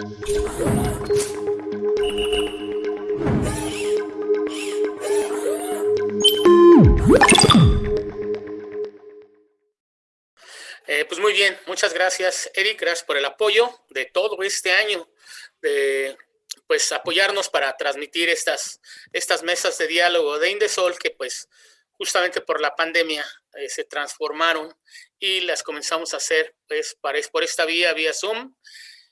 Eh, pues muy bien, muchas gracias Eric, gracias por el apoyo de todo este año, de pues apoyarnos para transmitir estas, estas mesas de diálogo de Indesol que pues justamente por la pandemia eh, se transformaron y las comenzamos a hacer pues por esta vía, vía Zoom.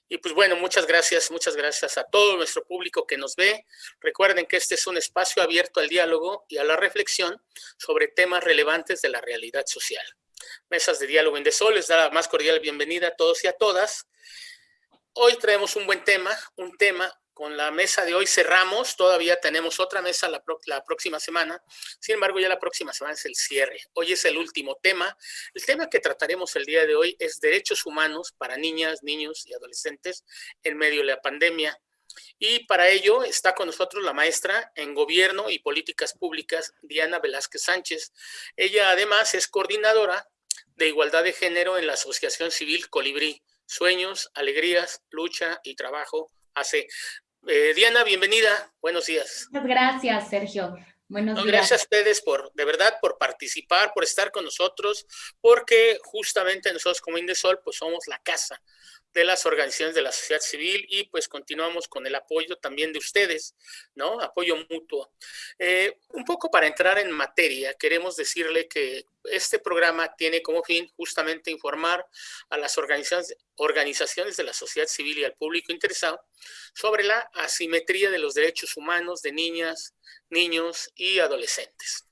Y pues bueno, muchas gracias, muchas gracias a todo nuestro público que nos ve. Recuerden que este es un espacio abierto al diálogo y a la reflexión sobre temas relevantes de la realidad social. Mesas de Diálogo en Sol les da la más cordial bienvenida a todos y a todas. Hoy traemos un buen tema, un tema con la mesa de hoy cerramos, todavía tenemos otra mesa la, próxima semana, sin embargo ya la próxima semana es el cierre. Hoy es el último tema. El tema que trataremos el día de hoy es derechos humanos para niñas, niños y adolescentes en medio de la pandemia. Y para ello está con nosotros la maestra en Gobierno y Políticas Públicas, Diana Velázquez Sánchez. Ella además es coordinadora de Igualdad de Género en la Asociación Civil Colibrí. Sueños, alegrías, lucha y trabajo hace eh, Diana, bienvenida. Buenos días. Muchas gracias, Sergio. Buenos días. Gracias a ustedes por, de verdad, por participar, por estar con nosotros, porque justamente nosotros como Indesol, pues somos la casa de las organizaciones de la sociedad civil y pues continuamos con el apoyo también de ustedes, ¿no? Apoyo mutuo. Eh, un poco para entrar en materia, queremos decirle que este programa tiene como fin justamente informar a las organizaciones, organizaciones de la sociedad civil y al público interesado sobre la asimetría de los derechos humanos de niñas, niños y adolescentes.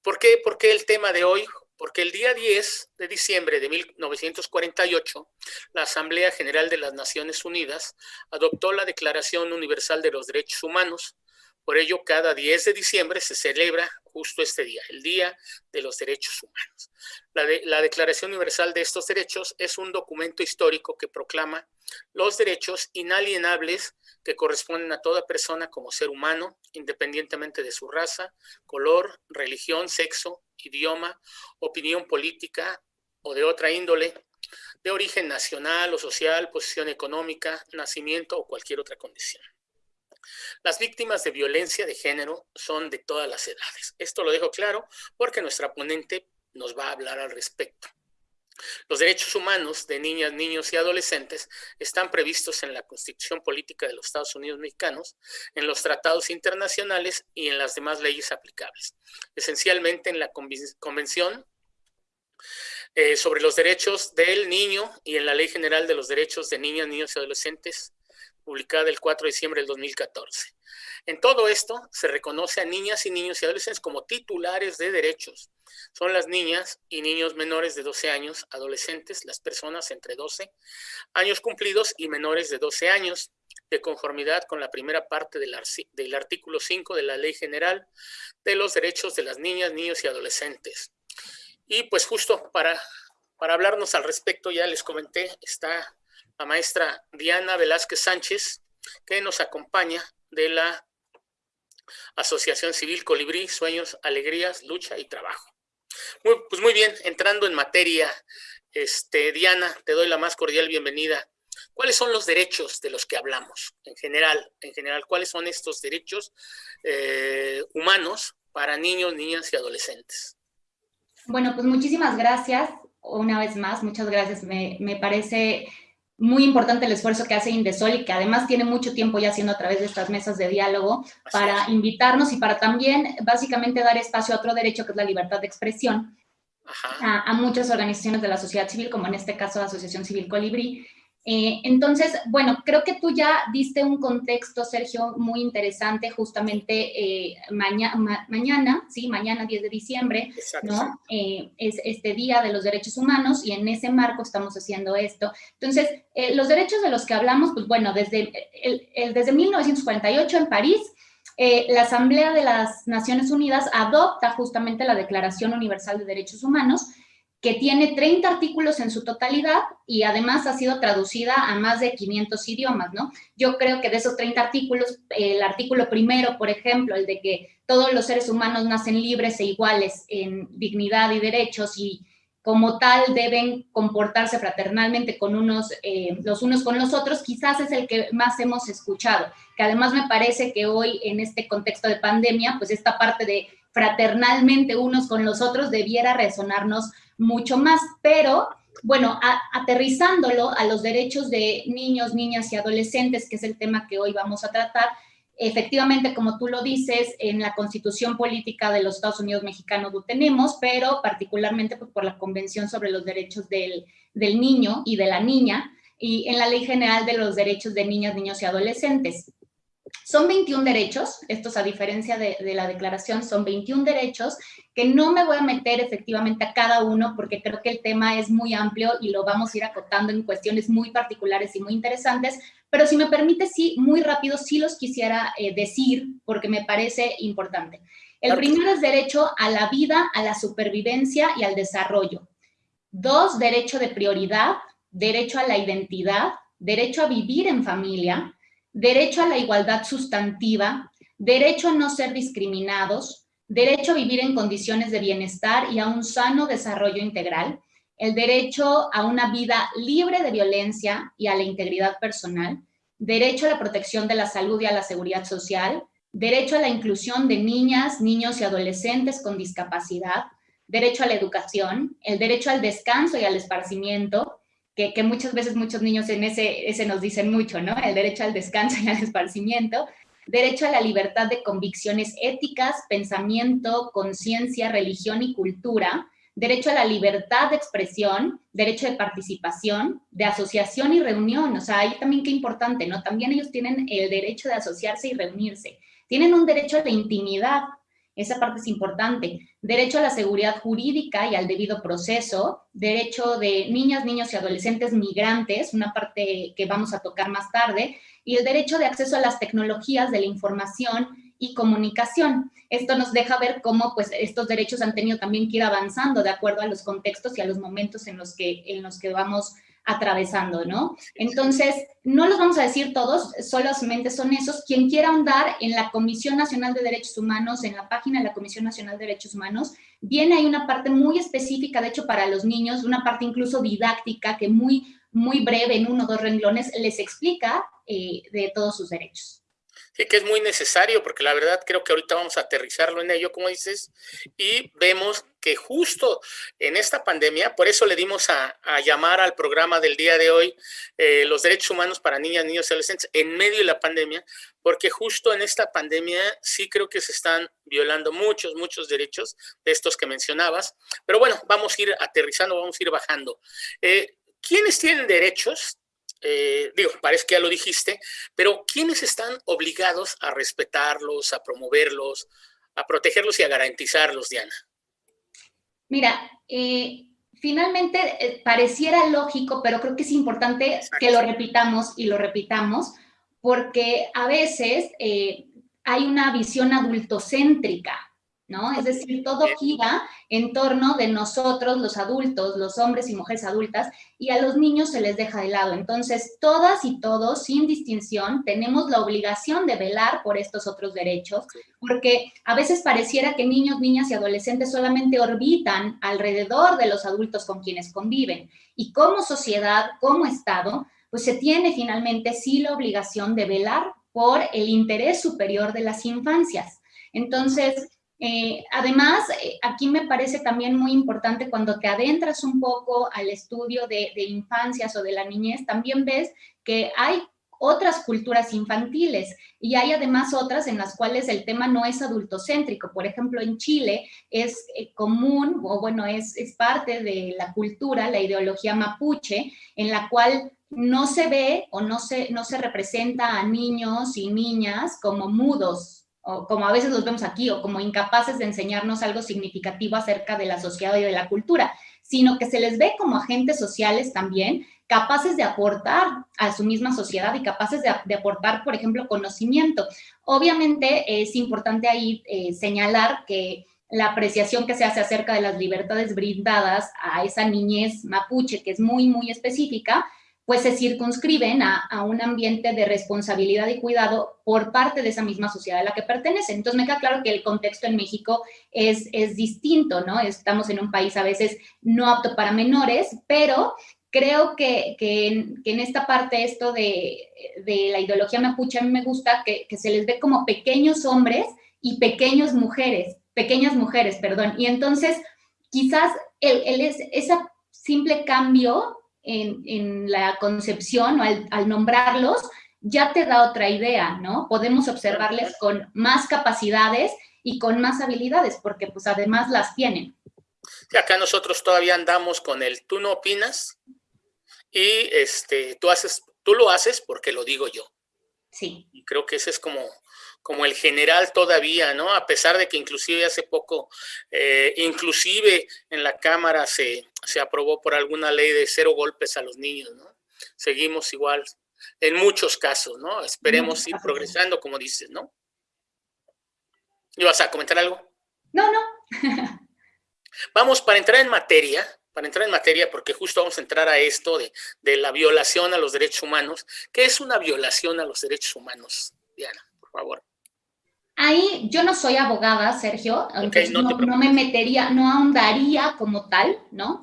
¿Por qué? Porque el tema de hoy porque el día 10 de diciembre de 1948, la Asamblea General de las Naciones Unidas adoptó la Declaración Universal de los Derechos Humanos. Por ello, cada 10 de diciembre se celebra justo este día, el Día de los Derechos Humanos. La, la, Declaración Universal de estos Derechos es un documento histórico que proclama los derechos inalienables que corresponden a toda persona como ser humano, independientemente de su raza, color, religión, sexo, idioma, opinión política o de otra índole, de origen nacional o social, posición económica, nacimiento o cualquier otra condición. Las víctimas de violencia de género son de todas las edades. Esto lo dejo claro porque nuestra ponente nos va a hablar al respecto. Los derechos humanos de niñas, niños y adolescentes están previstos en la Constitución Política de los Estados Unidos Mexicanos, en los tratados internacionales y en las demás leyes aplicables. Esencialmente en la Convención eh, sobre los derechos del niño y en la Ley General de los Derechos de Niñas, Niños y Adolescentes, publicada el 4 de diciembre del 2014. En todo esto se reconoce a niñas y niños y adolescentes como titulares de derechos. Son las niñas y niños menores de 12 años, adolescentes, las personas entre 12 años cumplidos y menores de 12 años, de conformidad con la primera parte del, artículo 5 de la Ley General de los Derechos de las Niñas, Niños y Adolescentes. Y pues justo para, para hablarnos al respecto, ya les comenté, está la maestra Diana Velázquez Sánchez, que nos acompaña de la Asociación Civil Colibrí, Sueños, Alegrías, Lucha y Trabajo. Pues muy bien, entrando en materia, este, Diana, te doy la más cordial bienvenida. ¿Cuáles son los derechos de los que hablamos en general? En general, ¿cuáles son estos derechos eh, humanos para niños, niñas y adolescentes? Bueno, pues muchísimas gracias. Una vez más, muchas gracias. Me, me parece muy importante el esfuerzo que hace Indesol y que además tiene mucho tiempo ya haciendo a través de estas mesas de diálogo para invitarnos y para también básicamente dar espacio a otro derecho que es la libertad de expresión a, a, muchas organizaciones de la sociedad civil, como en este caso la Asociación Civil Colibrí, eh, entonces, bueno, creo que tú ya diste un contexto, Sergio, muy interesante justamente eh, mañana, sí, mañana 10 de diciembre, ¿no? Eh, es este Día de los Derechos Humanos y en ese marco estamos haciendo esto. Entonces, los derechos de los que hablamos, pues bueno, desde, desde 1948 en París, la Asamblea de las Naciones Unidas adopta justamente la Declaración Universal de Derechos Humanos, que tiene 30 artículos en su totalidad y además ha sido traducida a más de 500 idiomas, ¿no? Yo creo que de esos 30 artículos, el artículo primero, por ejemplo, el de que todos los seres humanos nacen libres e iguales en dignidad y derechos y como tal deben comportarse fraternalmente con unos, eh, los unos con los otros, quizás es el que más hemos escuchado, que además me parece que hoy en este contexto de pandemia, pues esta parte de fraternalmente unos con los otros debiera resonarnos mucho más, pero bueno, aterrizándolo a los derechos de niños, niñas y adolescentes, que es el tema que hoy vamos a tratar, Efectivamente, como tú lo dices, en la Constitución Política de los Estados Unidos Mexicanos lo tenemos, pero particularmente pues, por la Convención sobre los Derechos del, del Niño y de la Niña, y en la Ley General de los Derechos de Niñas, Niños y Adolescentes. Son 21 derechos, estos a diferencia de, la declaración, son 21 derechos que no me voy a meter efectivamente a cada uno porque creo que el tema es muy amplio y lo vamos a ir acotando en cuestiones muy particulares y muy interesantes, pero si me permite, sí, muy rápido, sí los quisiera eh, decir porque me parece importante. El primero es derecho a la vida, a la supervivencia y al desarrollo. Dos, derecho de prioridad, derecho a la identidad, derecho a vivir en familia, derecho a la igualdad sustantiva, derecho a no ser discriminados, derecho a vivir en condiciones de bienestar y a un sano desarrollo integral, el derecho a una vida libre de violencia y a la integridad personal, derecho a la protección de la salud y a la seguridad social, derecho a la inclusión de niñas, niños y adolescentes con discapacidad, derecho a la educación, el derecho al descanso y al esparcimiento, que, muchas veces muchos niños en ese, ese nos dicen mucho, ¿no? El derecho al descanso y al esparcimiento, derecho a la libertad de convicciones éticas, pensamiento, conciencia, religión y cultura, derecho a la libertad de expresión, derecho de participación, de asociación y reunión. O sea, ahí también qué importante, ¿no? También ellos tienen el derecho de asociarse y reunirse. Tienen un derecho a la intimidad, esa parte es importante. Derecho a la seguridad jurídica y al debido proceso, derecho de niñas, niños y adolescentes migrantes, una parte que vamos a tocar más tarde, y el derecho de acceso a las tecnologías de la información y comunicación. Esto nos deja ver cómo pues, estos derechos han tenido también que ir avanzando de acuerdo a los contextos y a los momentos en los que, en los que vamos atravesando, ¿no? Entonces, no los vamos a decir todos, solamente son esos. Quien quiera ahondar en la Comisión Nacional de Derechos Humanos, en la página de la Comisión Nacional de Derechos Humanos, viene ahí una parte muy específica, de hecho, para los niños, una parte incluso didáctica que muy, muy breve, en uno o dos renglones, les explica eh, de todos sus derechos. Sí, que es muy necesario, porque la verdad creo que ahorita vamos a aterrizarlo en ello, como dices, y vemos justo en esta pandemia, por eso le dimos a, llamar al programa del día de hoy eh, los derechos humanos para niñas, niños y adolescentes en medio de la pandemia, porque justo en esta pandemia sí creo que se están violando muchos, muchos derechos de estos que mencionabas, pero bueno, vamos a ir aterrizando, vamos a ir bajando. Eh, ¿Quiénes tienen derechos? Eh, digo, parece que ya lo dijiste, pero ¿quiénes están obligados a respetarlos, a promoverlos, a protegerlos y a garantizarlos, Diana? Mira, eh, finalmente eh, pareciera lógico, pero creo que es importante que lo repitamos y lo repitamos, porque a veces hay una visión adultocéntrica ¿no? Es decir, todo gira en torno de nosotros, los adultos, los hombres y mujeres adultas, y a los niños se les deja de lado. Entonces, todas y todos, sin distinción, tenemos la obligación de velar por estos otros derechos, porque a veces pareciera que niños, niñas y adolescentes solamente orbitan alrededor de los adultos con quienes conviven. Y como sociedad, como Estado, pues se tiene finalmente sí la obligación de velar por el interés superior de las infancias. Entonces, eh, además, eh, aquí me parece también muy importante cuando te adentras un poco al estudio de, infancias o de la niñez, también ves que hay otras culturas infantiles y hay además otras en las cuales el tema no es adultocéntrico. Por ejemplo, en Chile es eh, común, o bueno, es, es parte de la cultura, la ideología mapuche, en la cual no se ve o no se, no se representa a niños y niñas como mudos, como a veces los vemos aquí, o como incapaces de enseñarnos algo significativo acerca de la sociedad y de la cultura, sino que se les ve como agentes sociales también, capaces de aportar a su misma sociedad y capaces de, aportar, por ejemplo, conocimiento. Obviamente es importante ahí eh, señalar que la apreciación que se hace acerca de las libertades brindadas a esa niñez mapuche, que es muy, muy específica, pues se circunscriben a, un ambiente de responsabilidad y cuidado por parte de esa misma sociedad a la que pertenecen. Entonces me queda claro que el contexto en México es, es distinto, ¿no? Estamos en un país a veces no apto para menores, pero creo que, que, en, esta parte esto de, de, la ideología mapuche a mí me gusta que, que se les ve como pequeños hombres y pequeñas mujeres, pequeñas mujeres, perdón. Y entonces quizás el, el, ese simple cambio en, la concepción o al, nombrarlos, ya te da otra idea, ¿no? Podemos observarles con más capacidades y con más habilidades, porque pues además las tienen. Y acá nosotros todavía andamos con el tú no opinas y este, tú, haces, tú lo haces porque lo digo yo. Sí. Y creo que ese es como, como el general todavía, ¿no? A pesar de que inclusive hace poco, eh, inclusive en la Cámara se, se aprobó por alguna ley de cero golpes a los niños, ¿no? Seguimos igual en muchos casos, ¿no? Esperemos ir progresando, como dices, ¿no? ¿Ibas a comentar algo? No, no. Vamos, para entrar en materia, para entrar en materia, porque justo vamos a entrar a esto de, de la violación a los derechos humanos. ¿Qué es una violación a los derechos humanos, Diana, por favor? Ahí yo no soy abogada, Sergio, entonces no, me metería, no ahondaría como tal, ¿no?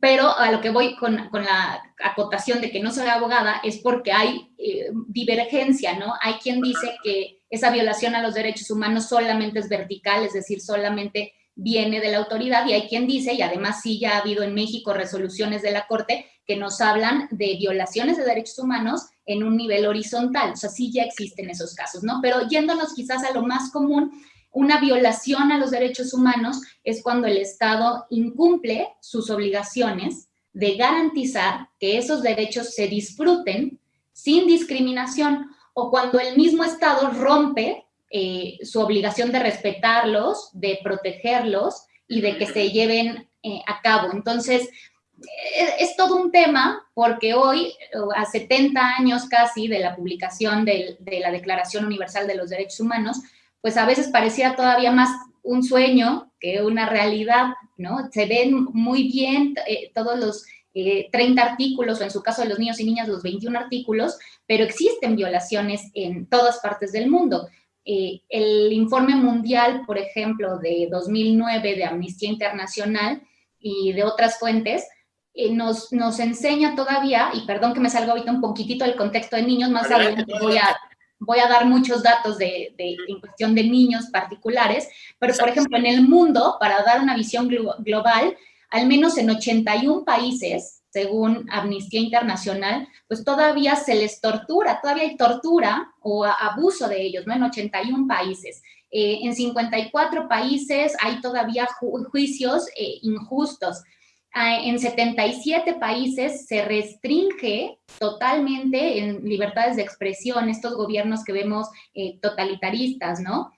Pero a lo que voy con, con la acotación de que no soy abogada es porque hay eh, divergencia, ¿no? Hay quien dice que esa violación a los derechos humanos solamente es vertical, es decir, solamente viene de la autoridad y hay quien dice, y además sí ya ha habido en México resoluciones de la Corte que nos hablan de violaciones de derechos humanos en un nivel horizontal, o sea, sí ya existen esos casos, ¿no? Pero yéndonos quizás a lo más común, una violación a los derechos humanos es cuando el Estado incumple sus obligaciones de garantizar que esos derechos se disfruten sin discriminación o cuando el mismo Estado rompe eh, su obligación de respetarlos, de protegerlos y de que se lleven eh, a cabo. Entonces, eh, es, todo un tema porque hoy, a 70 años casi de la publicación de, la Declaración Universal de los Derechos Humanos, pues a veces parecía todavía más un sueño que una realidad, ¿no? Se ven muy bien todos los 30 artículos, o en su caso de los niños y niñas, los 21 artículos, pero existen violaciones en todas partes del mundo. Eh, el informe mundial, por ejemplo, de 2009 de Amnistía Internacional y de otras fuentes, eh, nos, nos enseña todavía, y perdón que me salga ahorita un poquitito del contexto de niños, más adelante voy a, voy a dar muchos datos de, de, en cuestión de niños particulares, pero por ejemplo, en el mundo, para dar una visión global, al menos en 81 países, según Amnistía Internacional, pues todavía se les tortura, todavía hay tortura o abuso de ellos, ¿no? En 81 países. Eh, en 54 países hay todavía juicios eh, injustos. Ah, en 77 países se restringe totalmente en libertades de expresión estos gobiernos que vemos eh, totalitaristas, ¿no?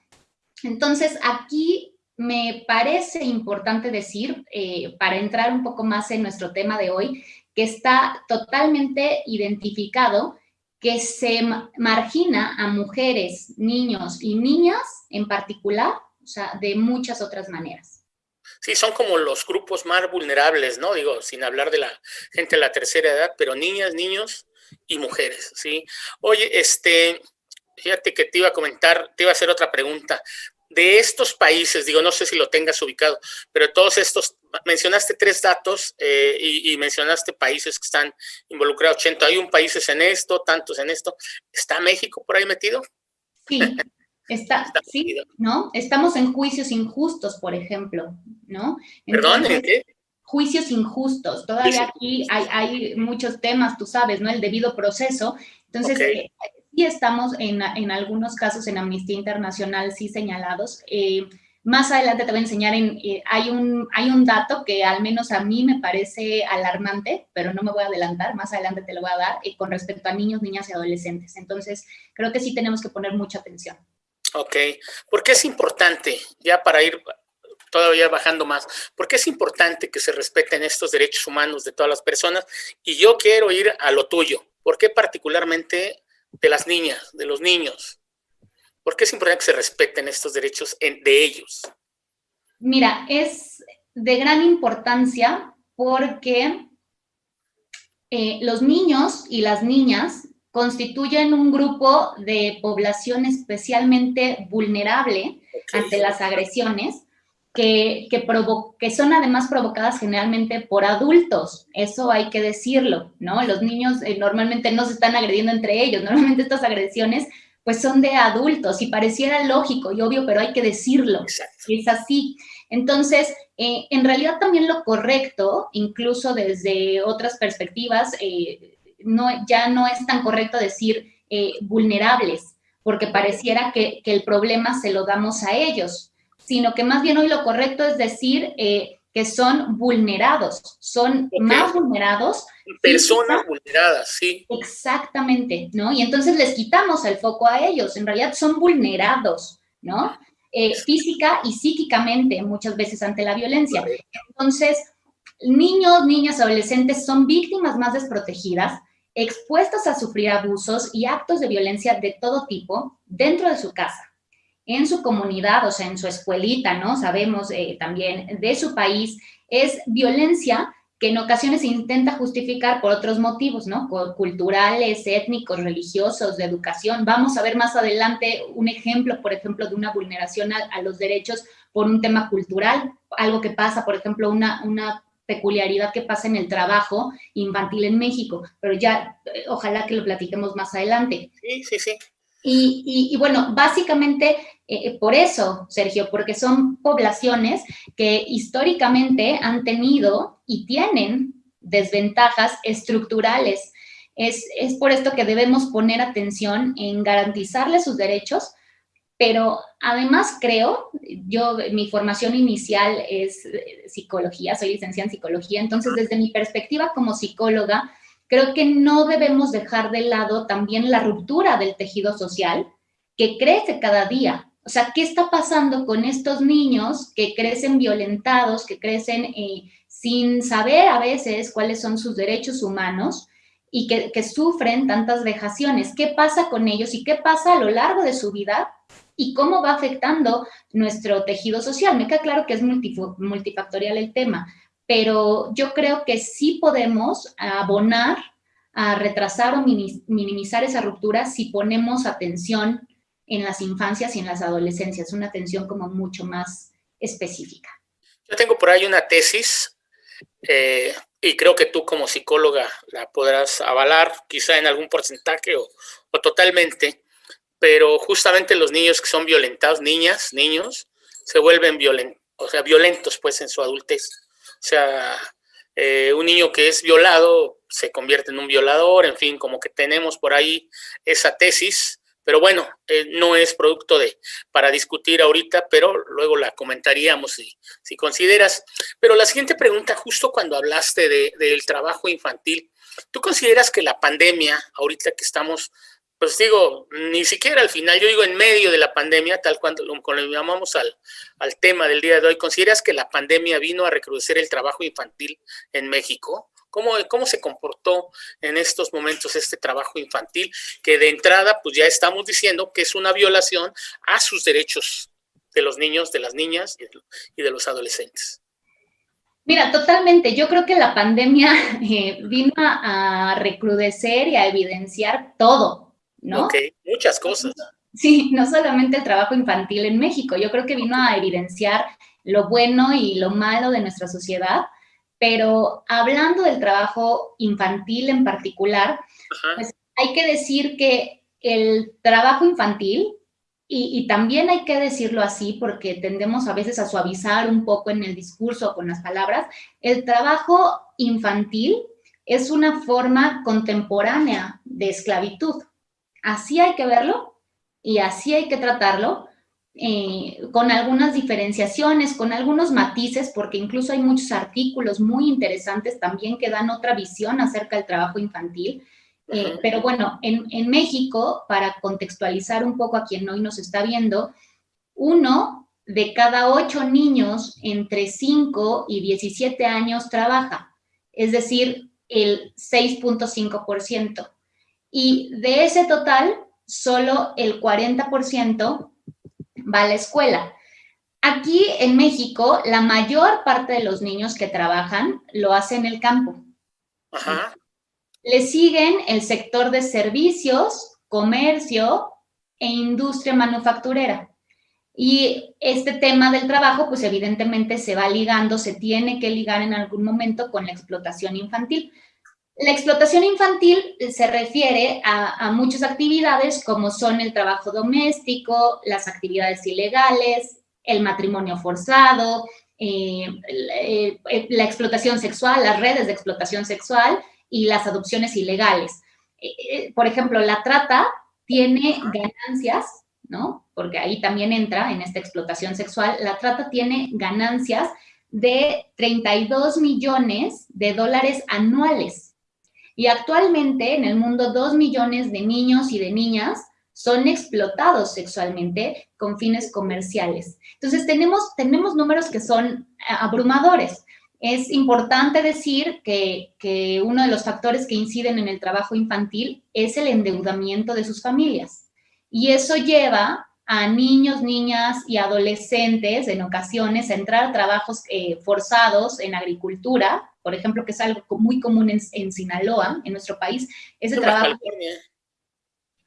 Entonces, aquí me parece importante decir, eh, para entrar un poco más en nuestro tema de hoy, que está totalmente identificado que se margina a mujeres, niños y niñas en particular, o sea, de muchas otras maneras. Sí, son como los grupos más vulnerables, ¿no? Digo, sin hablar de la gente de la tercera edad, pero niñas, niños y mujeres, ¿sí? Oye, este, fíjate que te iba a comentar, te iba a hacer otra pregunta de estos países, digo, no sé si lo tengas ubicado, pero todos estos, mencionaste tres datos eh, y, mencionaste países que están involucrados, 81 países en esto, tantos en esto. ¿Está México por ahí metido? Sí, está, sí, ¿no? Estamos en juicios injustos, por ejemplo, ¿no? Perdón, ¿en qué? Juicios injustos. Todavía aquí hay, hay, muchos temas, tú sabes, ¿no? El debido proceso. Entonces, eh, y estamos en, en, algunos casos en Amnistía Internacional sí señalados. Eh, más adelante te voy a enseñar, en, eh, hay, un, hay un dato que al menos a mí me parece alarmante, pero no me voy a adelantar, más adelante te lo voy a dar, eh, con respecto a niños, niñas y adolescentes. Entonces, creo que sí tenemos que poner mucha atención. Ok, porque es importante, ya para ir todavía bajando más, porque es importante que se respeten estos derechos humanos de todas las personas y yo quiero ir a lo tuyo. ¿Por qué particularmente de las niñas, de los niños? ¿Por qué es importante que se respeten estos derechos de ellos? Mira, es de gran importancia porque eh, los niños y las niñas constituyen un grupo de población especialmente vulnerable ante las agresiones, que, que, son además provocadas generalmente por adultos, eso hay que decirlo, ¿no? Los niños eh, normalmente no se están agrediendo entre ellos, normalmente estas agresiones pues son de adultos y pareciera lógico y obvio, pero hay que decirlo, es así. Entonces, eh, en realidad también lo correcto, incluso desde otras perspectivas, eh, no, ya no es tan correcto decir vulnerables, porque pareciera que, que el problema se lo damos a ellos, sino que más bien hoy lo correcto es decir eh, que son vulnerados, son más vulnerados. Personas vulneradas, sí. Exactamente, ¿no? Y entonces les quitamos el foco a ellos, en realidad son vulnerados, ¿no? Eh, física y psíquicamente muchas veces ante la violencia. Entonces, niños, niñas, adolescentes son víctimas más desprotegidas, expuestas a sufrir abusos y actos de violencia de todo tipo dentro de su casa en su comunidad, o sea, en su escuelita, ¿no? Sabemos eh, también de su país, es violencia que en ocasiones intenta justificar por otros motivos, ¿no? Culturales, étnicos, religiosos, de educación. Vamos a ver más adelante un ejemplo, por ejemplo, de una vulneración a, los derechos por un tema cultural, algo que pasa, por ejemplo, una, una peculiaridad que pasa en el trabajo infantil en México, pero ya eh, ojalá que lo platiquemos más adelante. Sí, sí, sí. Y, bueno, básicamente eh, por eso, Sergio, porque son poblaciones que históricamente han tenido y tienen desventajas estructurales. Es, es por esto que debemos poner atención en garantizarles sus derechos, pero además creo, yo, mi formación inicial es eh, psicología, soy licenciada en psicología, entonces desde mi perspectiva como psicóloga, creo que no debemos dejar de lado también la ruptura del tejido social que crece cada día. O sea, ¿qué está pasando con estos niños que crecen violentados, que crecen eh, sin saber a veces cuáles son sus derechos humanos y que, que, sufren tantas vejaciones? ¿Qué pasa con ellos y qué pasa a lo largo de su vida y cómo va afectando nuestro tejido social? Me queda claro que es multifactorial el tema, pero yo creo que sí podemos abonar a retrasar o minimizar esa ruptura si ponemos atención en las infancias y en las adolescencias, una atención como mucho más específica. Yo tengo por ahí una tesis eh, y creo que tú como psicóloga la podrás avalar, quizá en algún porcentaje o, o totalmente, pero justamente los niños que son violentados, niñas, niños, se vuelven violentos, o sea, violentos pues en su adultez. O sea, eh, un niño que es violado se convierte en un violador, en fin, como que tenemos por ahí esa tesis, pero bueno, eh, no es producto de para discutir ahorita, pero luego la comentaríamos si, si consideras. Pero la siguiente pregunta, justo cuando hablaste de, del trabajo infantil, ¿tú consideras que la pandemia, ahorita que estamos pues digo, ni siquiera al final, yo digo en medio de la pandemia, tal cuando lo, llamamos al, al tema del día de hoy, ¿consideras que la pandemia vino a recrudecer el trabajo infantil en México? ¿Cómo, ¿Cómo se comportó en estos momentos este trabajo infantil? Que de entrada, pues ya estamos diciendo que es una violación a sus derechos de los niños, de las niñas y de los adolescentes. Mira, totalmente. Yo creo que la pandemia eh, vino a recrudecer y a evidenciar todo, ¿no? Ok, muchas cosas. Sí, no solamente el trabajo infantil en México, yo creo que vino a evidenciar lo bueno y lo malo de nuestra sociedad, pero hablando del trabajo infantil en particular, pues hay que decir que el trabajo infantil, y, y, también hay que decirlo así porque tendemos a veces a suavizar un poco en el discurso con las palabras, el trabajo infantil es una forma contemporánea de esclavitud. Así hay que verlo y así hay que tratarlo, eh, con algunas diferenciaciones, con algunos matices, porque incluso hay muchos artículos muy interesantes también que dan otra visión acerca del trabajo infantil. Eh, pero bueno, en, en, México, para contextualizar un poco a quien hoy nos está viendo, uno de cada ocho niños entre 5 y 17 años trabaja, es decir, el 6.5%. Y de ese total, solo el 40% va a la escuela. Aquí en México, la mayor parte de los niños que trabajan lo hacen en el campo. Le siguen el sector de servicios, comercio e industria manufacturera. Y este tema del trabajo, pues evidentemente se va ligando, se tiene que ligar en algún momento con la explotación infantil. La explotación infantil se refiere a, muchas actividades como son el trabajo doméstico, las actividades ilegales, el matrimonio forzado, eh, eh, la explotación sexual, las redes de explotación sexual y las adopciones ilegales. Eh, por ejemplo, la trata tiene ganancias, ¿no? Porque ahí también entra en esta explotación sexual, la trata tiene ganancias de 32 millones de dólares anuales y actualmente en el mundo dos millones de niños y de niñas son explotados sexualmente con fines comerciales. Entonces tenemos, tenemos números que son abrumadores. Es importante decir que, que uno de los factores que inciden en el trabajo infantil es el endeudamiento de sus familias. Y eso lleva a niños, niñas y adolescentes en ocasiones a entrar a trabajos eh, forzados en agricultura, por ejemplo, que es algo muy común en, Sinaloa, en nuestro país. Ese trabajo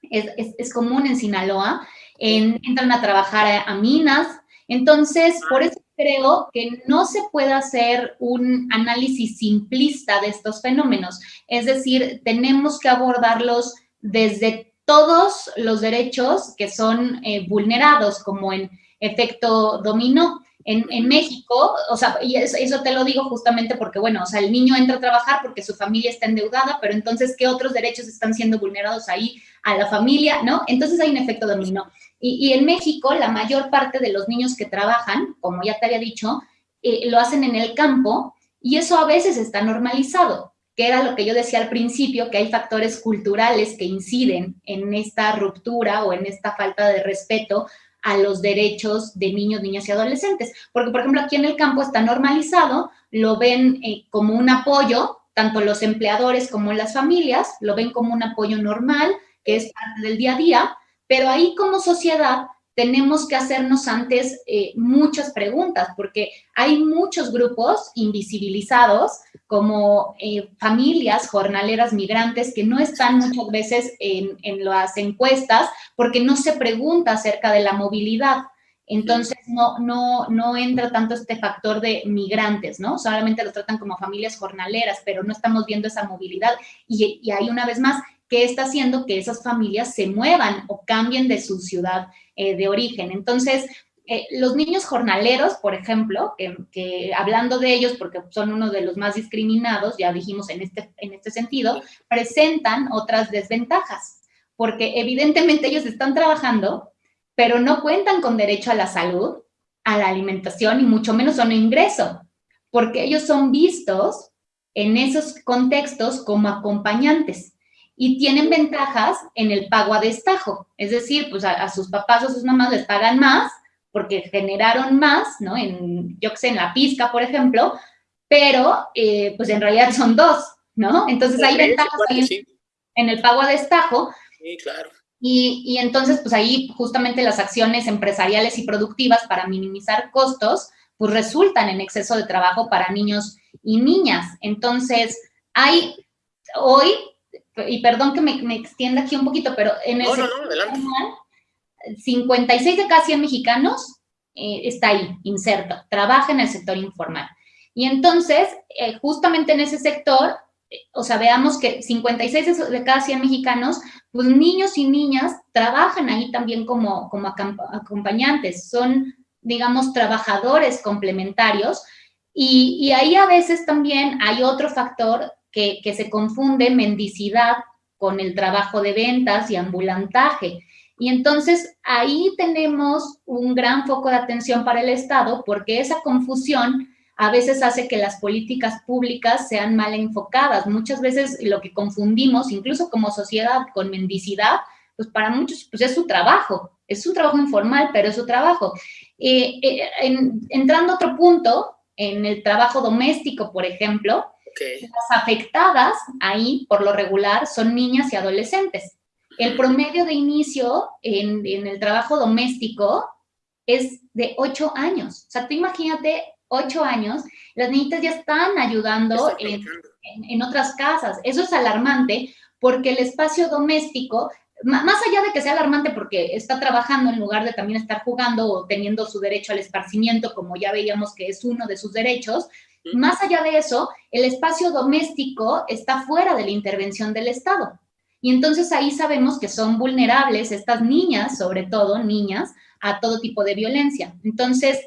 es, común en Sinaloa. entran a trabajar a, minas. Entonces, por eso creo que no se puede hacer un análisis simplista de estos fenómenos. Es decir, tenemos que abordarlos desde todos los derechos que son eh, vulnerados, como en efecto dominó. En, México, o sea, y eso, te lo digo justamente porque, bueno, o sea, el niño entra a trabajar porque su familia está endeudada, pero entonces, ¿qué otros derechos están siendo vulnerados ahí a la familia, no? Entonces hay un efecto dominó. Y, en México, la mayor parte de los niños que trabajan, como ya te había dicho, eh, lo hacen en el campo y eso a veces está normalizado, que era lo que yo decía al principio, que hay factores culturales que inciden en esta ruptura o en esta falta de respeto a los derechos de niños, niñas y adolescentes. Porque, por ejemplo, aquí en el campo está normalizado, lo ven eh, como un apoyo, tanto los empleadores como las familias, lo ven como un apoyo normal, que es parte del día a día, pero ahí como sociedad tenemos que hacernos antes eh, muchas preguntas, porque hay muchos grupos invisibilizados, como eh, familias jornaleras migrantes, que no están muchas veces en, en, las encuestas, porque no se pregunta acerca de la movilidad. Entonces, no, no, no entra tanto este factor de migrantes, ¿no? Solamente los tratan como familias jornaleras, pero no estamos viendo esa movilidad. Y, y hay una vez más, ¿qué está haciendo que esas familias se muevan o cambien de su ciudad eh, de origen? Entonces, eh, los niños jornaleros, por ejemplo, que, hablando de ellos, porque son uno de los más discriminados, ya dijimos en este, en este sentido, presentan otras desventajas, porque evidentemente ellos están trabajando, pero no cuentan con derecho a la salud, a la alimentación y mucho menos a un ingreso, porque ellos son vistos en esos contextos como acompañantes y tienen ventajas en el pago a destajo, es decir, pues a, sus papás o sus mamás les pagan más porque generaron más, ¿no? En, yo que sé, en la pizca, por ejemplo, pero eh, pues en realidad son dos, ¿no? Entonces hay ventajas en, el pago a destajo. Sí, claro. Y, y, entonces, pues ahí justamente las acciones empresariales y productivas para minimizar costos, pues resultan en exceso de trabajo para niños y niñas. Entonces, hay hoy y perdón que me, extienda aquí un poquito, pero en el no, 56 de cada 100 mexicanos eh, está ahí, inserto, trabaja en el sector informal. Y entonces, eh, justamente en ese sector, eh, o sea, veamos que 56 de cada 100 mexicanos, pues niños y niñas trabajan ahí también como, como acompañantes, son, digamos, trabajadores complementarios, y, y, ahí a veces también hay otro factor que, se confunde mendicidad con el trabajo de ventas y ambulantaje. Y entonces ahí tenemos un gran foco de atención para el Estado porque esa confusión a veces hace que las políticas públicas sean mal enfocadas. Muchas veces lo que confundimos, incluso como sociedad, con mendicidad, pues para muchos pues es su trabajo, es un trabajo informal, pero es su trabajo. Eh, eh, entrando a otro punto, en el trabajo doméstico, por ejemplo, las afectadas ahí, por lo regular, son niñas y adolescentes. El promedio de inicio en, el trabajo doméstico es de 8 años. O sea, tú imagínate ocho años, las niñitas ya están ayudando en, en, otras casas. Eso es alarmante porque el espacio doméstico, más allá de que sea alarmante porque está trabajando en lugar de también estar jugando o teniendo su derecho al esparcimiento, como ya veíamos que es uno de sus derechos, más allá de eso, el espacio doméstico está fuera de la intervención del Estado. Y entonces ahí sabemos que son vulnerables estas niñas, sobre todo niñas, a todo tipo de violencia. Entonces,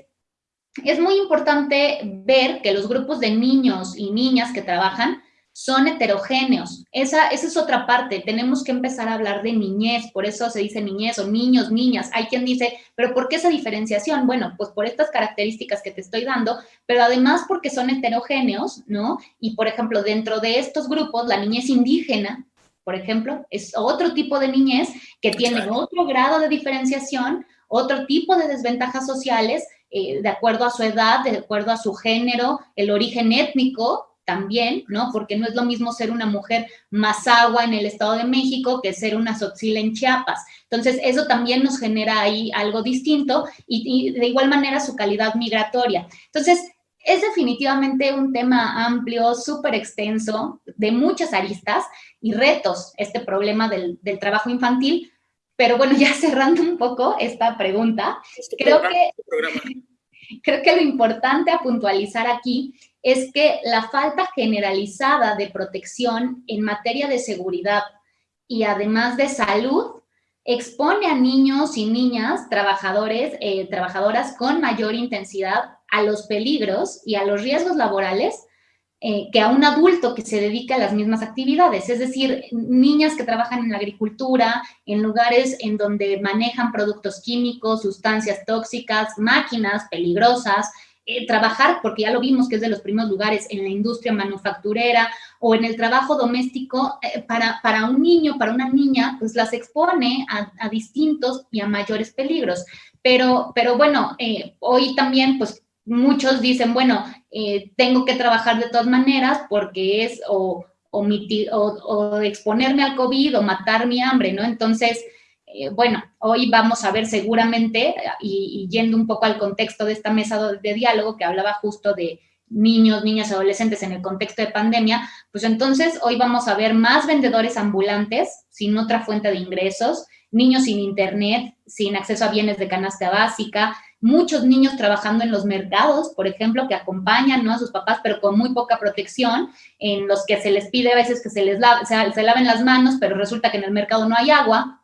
es muy importante ver que los grupos de niños y niñas que trabajan son heterogéneos. Esa, esa es otra parte. Tenemos que empezar a hablar de niñez, por eso se dice niñez o niños, niñas. Hay quien dice, pero ¿por qué esa diferenciación? Bueno, pues por estas características que te estoy dando, pero además porque son heterogéneos, ¿no? Y por ejemplo, dentro de estos grupos, la niñez indígena, por ejemplo, es otro tipo de niñez que tiene otro grado de diferenciación, otro tipo de desventajas sociales, eh, de acuerdo a su edad, de acuerdo a su género, el origen étnico, también, ¿no? Porque no es lo mismo ser una mujer agua en el Estado de México que ser una Sotzila en Chiapas. Entonces, eso también nos genera ahí algo distinto y, de igual manera su calidad migratoria. Entonces, es definitivamente un tema amplio, súper extenso, de muchas aristas y retos, este problema del, del, trabajo infantil. Pero bueno, ya cerrando un poco esta pregunta, este creo que... Este creo que lo importante a puntualizar aquí es que la falta generalizada de protección en materia de seguridad y además de salud expone a niños y niñas trabajadores, eh, trabajadoras con mayor intensidad a los peligros y a los riesgos laborales eh, que a un adulto que se dedica a las mismas actividades, es decir, niñas que trabajan en la agricultura, en lugares en donde manejan productos químicos, sustancias tóxicas, máquinas peligrosas, eh, trabajar, porque ya lo vimos que es de los primeros lugares en la industria manufacturera o en el trabajo doméstico, eh, para, para un niño, para una niña, pues las expone a, distintos y a mayores peligros. Pero, pero bueno, eh, hoy también, pues muchos dicen, bueno, tengo que trabajar de todas maneras porque es o, o, o exponerme al COVID o matar mi hambre, ¿no? Entonces, eh, bueno, hoy vamos a ver seguramente, y, yendo un poco al contexto de esta mesa de, diálogo que hablaba justo de niños, niñas, adolescentes en el contexto de pandemia, pues entonces hoy vamos a ver más vendedores ambulantes sin otra fuente de ingresos, niños sin internet, sin acceso a bienes de canasta básica, muchos niños trabajando en los mercados, por ejemplo, que acompañan ¿no? a sus papás, pero con muy poca protección, en los que se les pide a veces que se les se laven las manos, pero resulta que en el mercado no hay agua,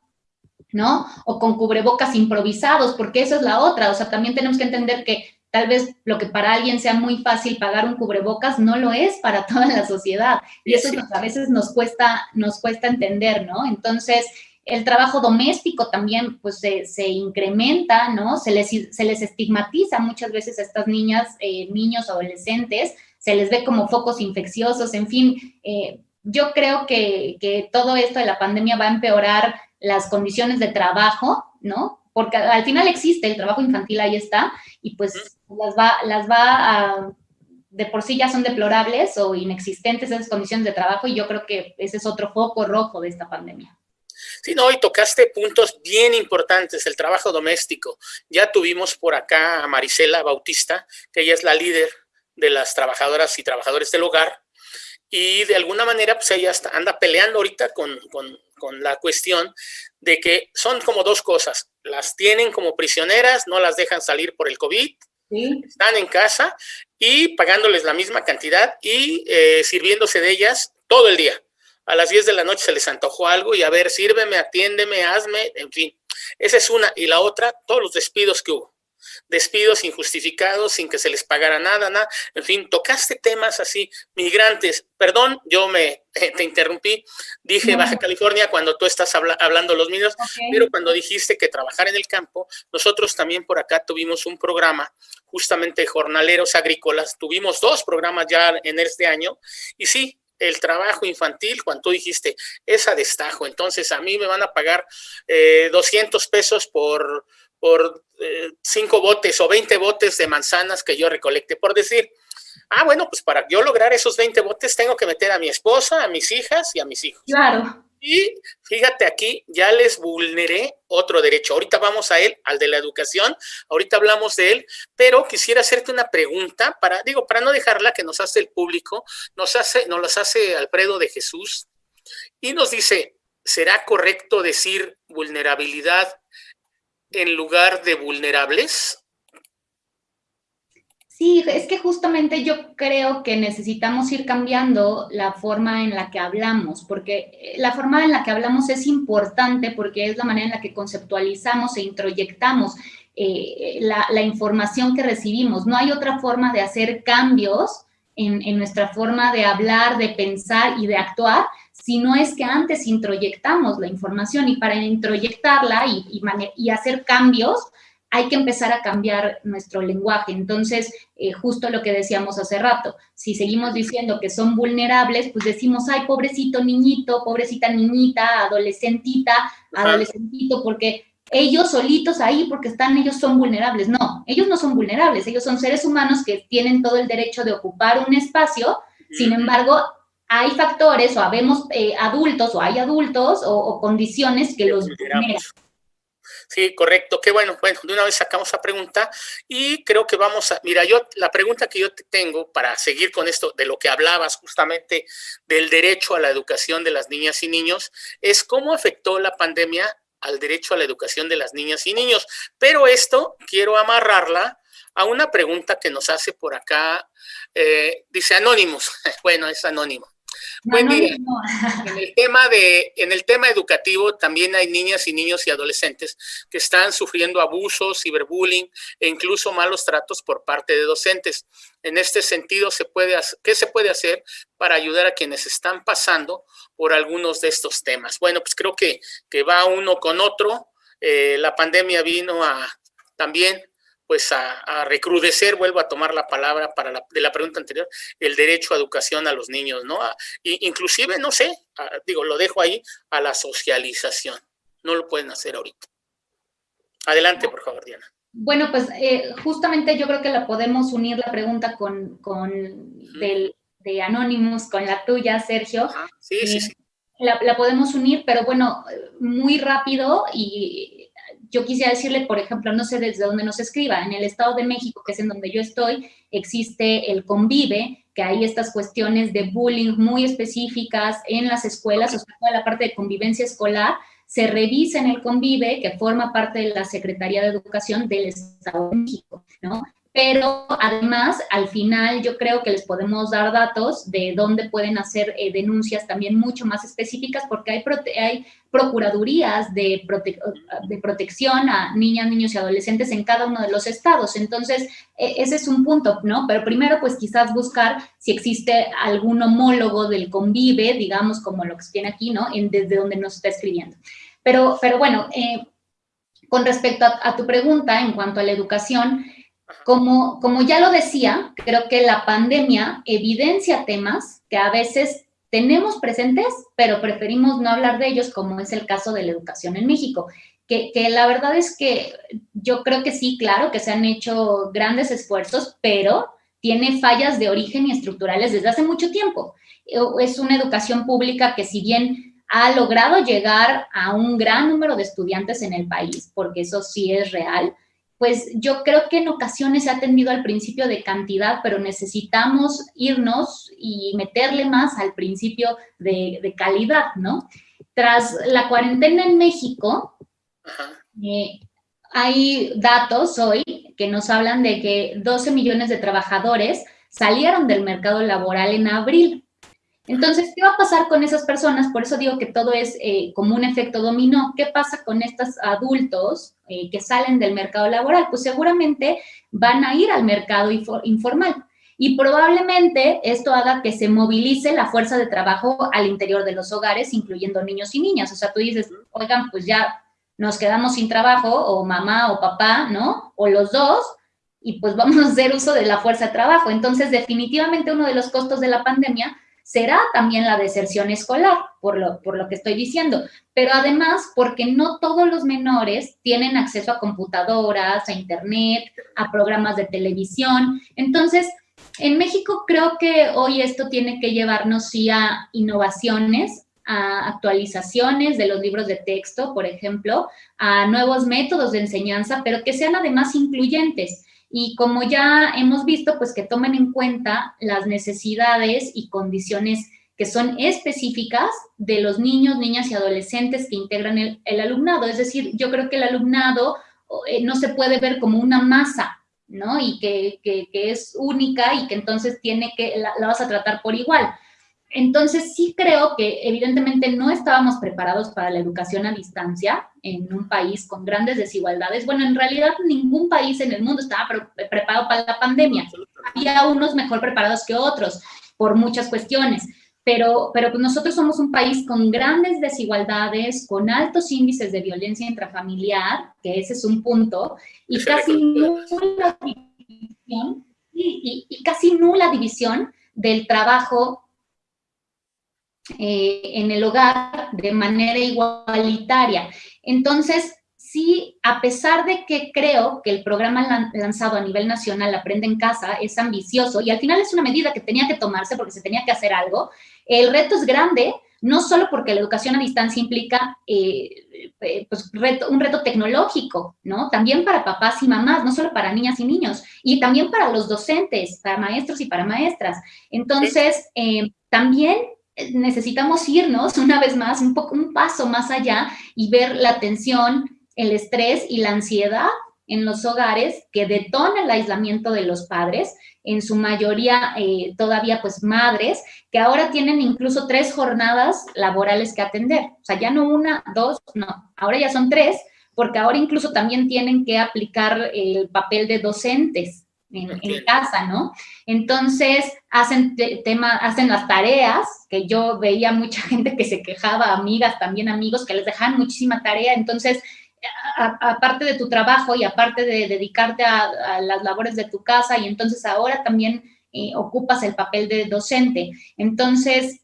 ¿no? O con cubrebocas improvisados, porque eso es la otra, o sea, también tenemos que entender que tal vez lo que para alguien sea muy fácil pagar un cubrebocas no lo es para toda la sociedad y eso a veces nos cuesta, nos cuesta entender, ¿no? Entonces, el trabajo doméstico también pues se, incrementa, ¿no? Se les, se les estigmatiza muchas veces a estas niñas, eh, niños, adolescentes, se les ve como focos infecciosos, en fin, eh, yo creo que, que todo esto de la pandemia va a empeorar las condiciones de trabajo, ¿no? Porque al final existe, el trabajo infantil ahí está, y pues las va, las va a, de por sí ya son deplorables o inexistentes esas condiciones de trabajo, y yo creo que ese es otro foco rojo de esta pandemia. Sí, no, y tocaste puntos bien importantes, el trabajo doméstico. Ya tuvimos por acá a Marisela Bautista, que ella es la líder de las trabajadoras y trabajadores del hogar, y de alguna manera pues ella anda peleando ahorita con, con, con la cuestión de que son como dos cosas. Las tienen como prisioneras, no las dejan salir por el COVID, están en casa y pagándoles la misma cantidad y eh, sirviéndose de ellas todo el día. A las 10 de la noche se les antojó algo y a ver, sírveme, atiéndeme, hazme, en fin. Esa es una. Y la otra, todos los despidos que hubo despidos injustificados sin que se les pagara nada, nada. En fin, tocaste temas así, migrantes. Perdón, yo me te interrumpí. Dije Baja California cuando tú estás hablando los niños, pero cuando dijiste que trabajar en el campo, nosotros también por acá tuvimos un programa justamente jornaleros agrícolas. Tuvimos dos programas ya en este año y sí, el trabajo infantil, cuando tú dijiste, es a destajo, entonces a mí me van a pagar 200 eh, pesos por por eh, cinco botes o 20 botes de manzanas que yo recolecte, por decir, ah, bueno, pues para yo lograr esos 20 botes tengo que meter a mi esposa, a mis hijas y a mis hijos. Claro. Y fíjate aquí, ya les vulneré otro derecho. Ahorita vamos a él, al de la educación. Ahorita hablamos de él, pero quisiera hacerte una pregunta para, digo, para no dejarla que nos hace el público, nos hace, nos las hace Alfredo de Jesús y nos dice, ¿será correcto decir vulnerabilidad en lugar de vulnerables? Sí, es que justamente yo creo que necesitamos ir cambiando la forma en la que hablamos, porque eh, la forma en la que hablamos es importante porque es la manera en la que conceptualizamos e introyectamos eh, la, información que recibimos. No hay otra forma de hacer cambios en, nuestra forma de hablar, de pensar y de actuar, si no es que antes introyectamos la información y para introyectarla y, y hacer cambios, hay que empezar a cambiar nuestro lenguaje. Entonces, eh, justo lo que decíamos hace rato, si seguimos diciendo que son vulnerables, pues decimos, ay, pobrecito niñito, pobrecita niñita, adolescentita, adolescentito, porque ellos solitos ahí, porque están, ellos son vulnerables. No, ellos no son vulnerables, ellos son seres humanos que tienen todo el derecho de ocupar un espacio, sin embargo, hay factores o habemos eh, adultos o hay adultos o, condiciones que los vulneran. Sí, correcto. Qué bueno. Bueno, de una vez sacamos esa pregunta y creo que vamos a... Mira, yo la pregunta que yo te tengo para seguir con esto de lo que hablabas justamente del derecho a la educación de las niñas y niños es cómo afectó la pandemia al derecho a la educación de las niñas y niños. Pero esto quiero amarrarla a una pregunta que nos hace por acá, eh, dice Anónimos, bueno, es anónimo. Pues en el, tema de, en el tema educativo también hay niñas y niños y adolescentes que están sufriendo abusos, ciberbullying e incluso malos tratos por parte de docentes. En este sentido, se puede, ¿qué se puede hacer para ayudar a quienes están pasando por algunos de estos temas? Bueno, pues creo que, que va uno con otro. Eh, la pandemia vino a también pues a, recrudecer, vuelvo a tomar la palabra para la, de la pregunta anterior, el derecho a educación a los niños, ¿no? inclusive, no sé, digo, lo dejo ahí, a la socialización. No lo pueden hacer ahorita. Adelante, por favor, Diana. Bueno, pues eh, justamente yo creo que la podemos unir la pregunta con, con del, de Anonymous, con la tuya, Sergio. sí, sí, eh, sí. La, la, podemos unir, pero bueno, muy rápido y yo quisiera decirle, por ejemplo, no sé desde dónde nos escriba, en el Estado de México, que es en donde yo estoy, existe el Convive, que hay estas cuestiones de bullying muy específicas en las escuelas, o sea, toda la parte de convivencia escolar, se revisa en el Convive, que forma parte de la Secretaría de Educación del Estado de México, ¿no? Pero además al final yo creo que les podemos dar datos de dónde pueden hacer eh, denuncias también mucho más específicas porque hay, hay procuradurías de, de, protección a niñas, niños y adolescentes en cada uno de los estados. Entonces, e, ese es un punto, ¿no? Pero primero, pues quizás buscar si existe algún homólogo del convive, digamos, como lo que tiene aquí, ¿no? Desde donde nos está escribiendo. Pero, pero bueno, eh, con respecto a, a tu pregunta en cuanto a la educación, como, como ya lo decía, creo que la pandemia evidencia temas que a veces tenemos presentes, pero preferimos no hablar de ellos, como es el caso de la educación en México. Que, que, la verdad es que yo creo que sí, claro, que se han hecho grandes esfuerzos, pero tiene fallas de origen y estructurales desde hace mucho tiempo. Es una educación pública que si bien ha logrado llegar a un gran número de estudiantes en el país, porque eso sí es real, pues yo creo que en ocasiones se ha atendido al principio de cantidad, pero necesitamos irnos y meterle más al principio de, calidad, ¿no? Tras la cuarentena en México, eh, hay datos hoy que nos hablan de que 12 millones de trabajadores salieron del mercado laboral en abril. Entonces, ¿qué va a pasar con esas personas? Por eso digo que todo es eh, como un efecto dominó. ¿Qué pasa con estos adultos eh, que salen del mercado laboral? Pues seguramente van a ir al mercado informal. Y probablemente esto haga que se movilice la fuerza de trabajo al interior de los hogares, incluyendo niños y niñas. O sea, tú dices, oigan, pues ya nos quedamos sin trabajo, o mamá o papá, ¿no? O los dos, y pues vamos a hacer uso de la fuerza de trabajo. Entonces, definitivamente uno de los costos de la pandemia será también la deserción escolar, por lo, por lo que estoy diciendo, pero además porque no todos los menores tienen acceso a computadoras, a internet, a programas de televisión. Entonces, en México creo que hoy esto tiene que llevarnos sí a innovaciones, a actualizaciones de los libros de texto, por ejemplo, a nuevos métodos de enseñanza, pero que sean además incluyentes. Y como ya hemos visto, pues que tomen en cuenta las necesidades y condiciones que son específicas de los niños, niñas y adolescentes que integran el, alumnado. Es decir, yo creo que el alumnado eh, no se puede ver como una masa, ¿no? Y que, es única y que entonces tiene que, la, vas a tratar por igual. Entonces sí creo que evidentemente no estábamos preparados para la educación a distancia en un país con grandes desigualdades. Bueno, en realidad ningún país en el mundo estaba preparado para la pandemia. Había unos mejor preparados que otros por muchas cuestiones pero, pero pues nosotros somos un país con grandes desigualdades, con altos índices de violencia intrafamiliar, que ese es un punto, y casi nula división, y, casi nula división del trabajo eh, en el hogar de manera igualitaria. Entonces, sí, a pesar de que creo que el programa lanzado a nivel nacional Aprende en Casa es ambicioso y al final es una medida que tenía que tomarse porque se tenía que hacer algo, el reto es grande, no solo porque la educación a distancia implica eh, eh, pues, un reto tecnológico, ¿no? También para papás y mamás, no solo para niñas y niños, y también para los docentes, para maestros y para maestras. Entonces, eh, también necesitamos irnos una vez más, un, poco, un paso más allá y ver la tensión, el estrés y la ansiedad en los hogares que detona el aislamiento de los padres, en su mayoría eh, todavía pues madres, que ahora tienen incluso tres jornadas laborales que atender. O sea, ya no una, dos, no, ahora ya son tres, porque ahora incluso también tienen que aplicar el papel de docentes en, casa, ¿no? Entonces, hacen, tema, hacen las tareas, que yo veía mucha gente que se quejaba, amigas, también amigos, que les dejaban muchísima tarea, entonces aparte de tu trabajo y aparte de dedicarte a, las labores de tu casa y entonces ahora también eh, ocupas el papel de docente. Entonces,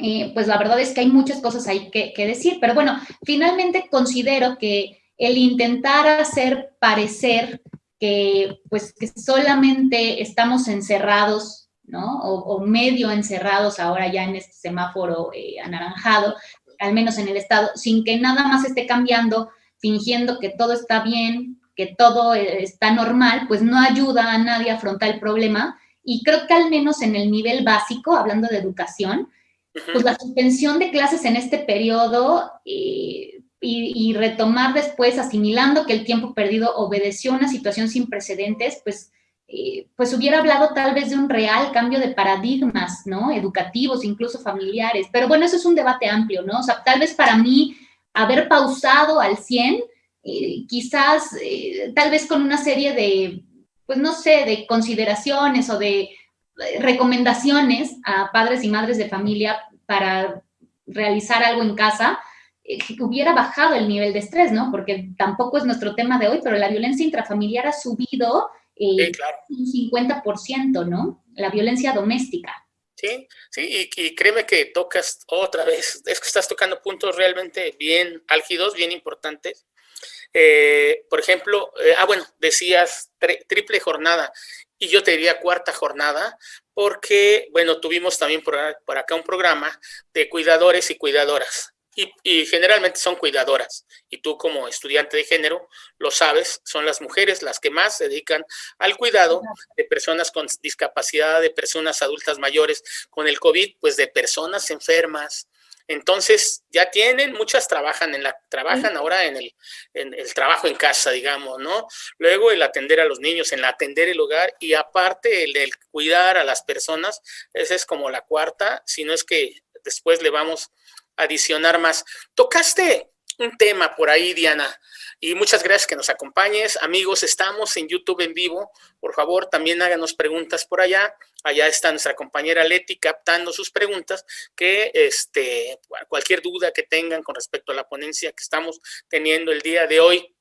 eh, pues la verdad es que hay muchas cosas ahí que, decir, pero bueno, finalmente considero que el intentar hacer parecer que pues que solamente estamos encerrados, ¿no? O, medio encerrados ahora ya en este semáforo eh, anaranjado, al menos en el Estado, sin que nada más esté cambiando, fingiendo que todo está bien, que todo eh, está normal, pues no ayuda a nadie a afrontar el problema. Y creo que al menos en el nivel básico, hablando de educación, pues la suspensión de clases en este periodo eh, y, retomar después, asimilando que el tiempo perdido obedeció una situación sin precedentes, pues eh, pues hubiera hablado tal vez de un real cambio de paradigmas, ¿no? Educativos, incluso familiares. Pero bueno, eso es un debate amplio, ¿no? O sea, tal vez para mí haber pausado al 100, eh, quizás, eh, tal vez con una serie de, pues no sé, de consideraciones o de recomendaciones a padres y madres de familia para realizar algo en casa, hubiera bajado el nivel de estrés, ¿no? Porque tampoco es nuestro tema de hoy, pero la violencia intrafamiliar ha subido eh, un 50%, ¿no? La violencia doméstica. Sí, sí, y, créeme que tocas otra vez, es que estás tocando puntos realmente bien álgidos, bien importantes. Eh, por ejemplo, eh, ah, bueno, decías triple jornada, y yo te diría cuarta jornada, porque, bueno, tuvimos también por, por acá un programa de cuidadores y cuidadoras y, generalmente son cuidadoras. Y tú como estudiante de género lo sabes, son las mujeres las que más se dedican al cuidado de personas con discapacidad, de personas adultas mayores, con el COVID, pues de personas enfermas. Entonces, ya tienen, muchas trabajan en la, trabajan ahora en el, en el trabajo en casa, digamos, ¿no? Luego el atender a los niños, en el atender el hogar y aparte el, el cuidar a las personas, esa es como la cuarta, si no es que después le vamos adicionar más. Tocaste un tema por ahí, Diana, y muchas gracias que nos acompañes. Amigos, estamos en YouTube en vivo. Por favor, también háganos preguntas por allá. Allá está nuestra compañera Leti captando sus preguntas, que este, cualquier duda que tengan con respecto a la ponencia que estamos teniendo el día de hoy,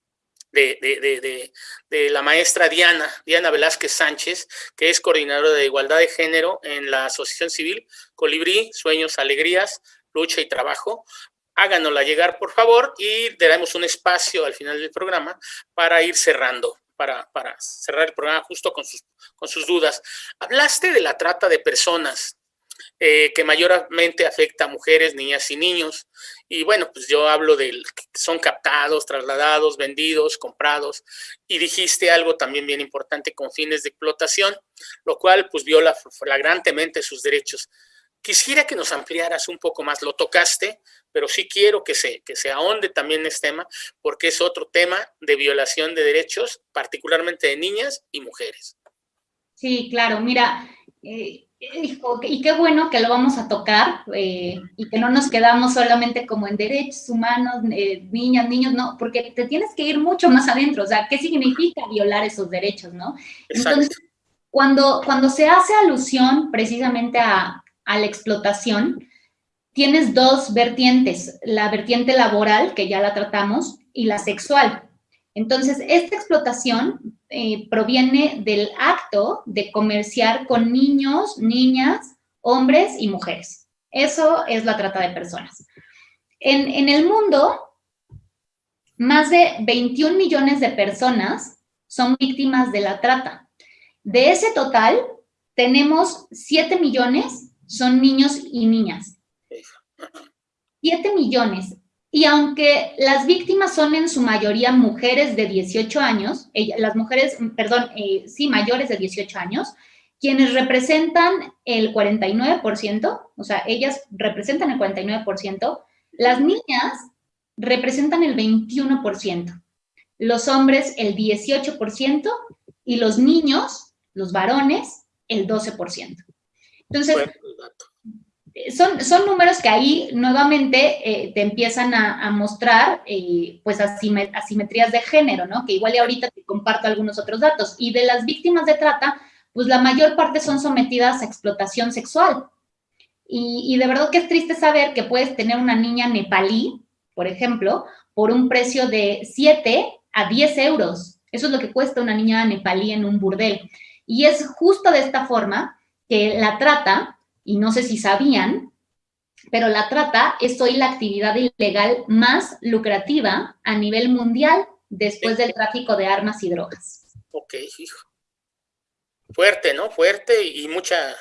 de, de, de, la maestra Diana, Diana Velázquez Sánchez, que es coordinadora de igualdad de género en la Asociación Civil Colibrí, Sueños, Alegrías, lucha y trabajo, háganosla llegar, por favor, y daremos un espacio al final del programa para ir cerrando, para, cerrar el programa justo con sus, dudas. Hablaste de la trata de personas. eh, que mayormente afecta a mujeres, niñas y niños. Y bueno, pues yo hablo de son captados, trasladados, vendidos, comprados. Y dijiste algo también bien importante con fines de explotación, lo cual pues viola flagrantemente sus derechos. Quisiera que nos ampliaras un poco más, lo tocaste, pero sí quiero que se, que se ahonde también en este tema, porque es otro tema de violación de derechos, particularmente de niñas y mujeres. Sí, claro, mira, eh, y qué bueno que lo vamos a tocar eh, y que no nos quedamos solamente como en derechos humanos, eh, niñas, niños, no, porque te tienes que ir mucho más adentro, o sea, ¿qué significa violar esos derechos, no? Entonces, cuando, cuando se hace alusión precisamente a, a la explotación, tienes dos vertientes, la vertiente laboral, que ya la tratamos, y la sexual. Entonces, esta explotación eh, proviene del acto de comerciar con niños, niñas, hombres y mujeres. Eso es la trata de personas. En, en el mundo, más de 21 millones de personas son víctimas de la trata. De ese total, tenemos 7 millones son niños y niñas. 7 millones. Y aunque las víctimas son en su mayoría mujeres de 18 años, las mujeres, perdón, eh, sí, mayores de 18 años, quienes representan el 49%, o sea, ellas representan el 49%, las niñas representan el 21%, los hombres el 18% y los niños, los varones, el 12%. Entonces, son, son números que ahí nuevamente eh, te empiezan a, mostrar eh, pues asimetrías de género, ¿no? Que igual y ahorita te comparto algunos otros datos. Y de las víctimas de trata, pues la mayor parte son sometidas a explotación sexual. Y, y de verdad que es triste saber que puedes tener una niña nepalí, por ejemplo, por un precio de 7 a 10 euros. Eso es lo que cuesta una niña nepalí en un burdel. Y es justo de esta forma que la trata y no sé si sabían, pero la trata es hoy la actividad ilegal más lucrativa a nivel mundial después del tráfico de armas y drogas. Ok, hijo. Fuerte, ¿no? Fuerte y mucha,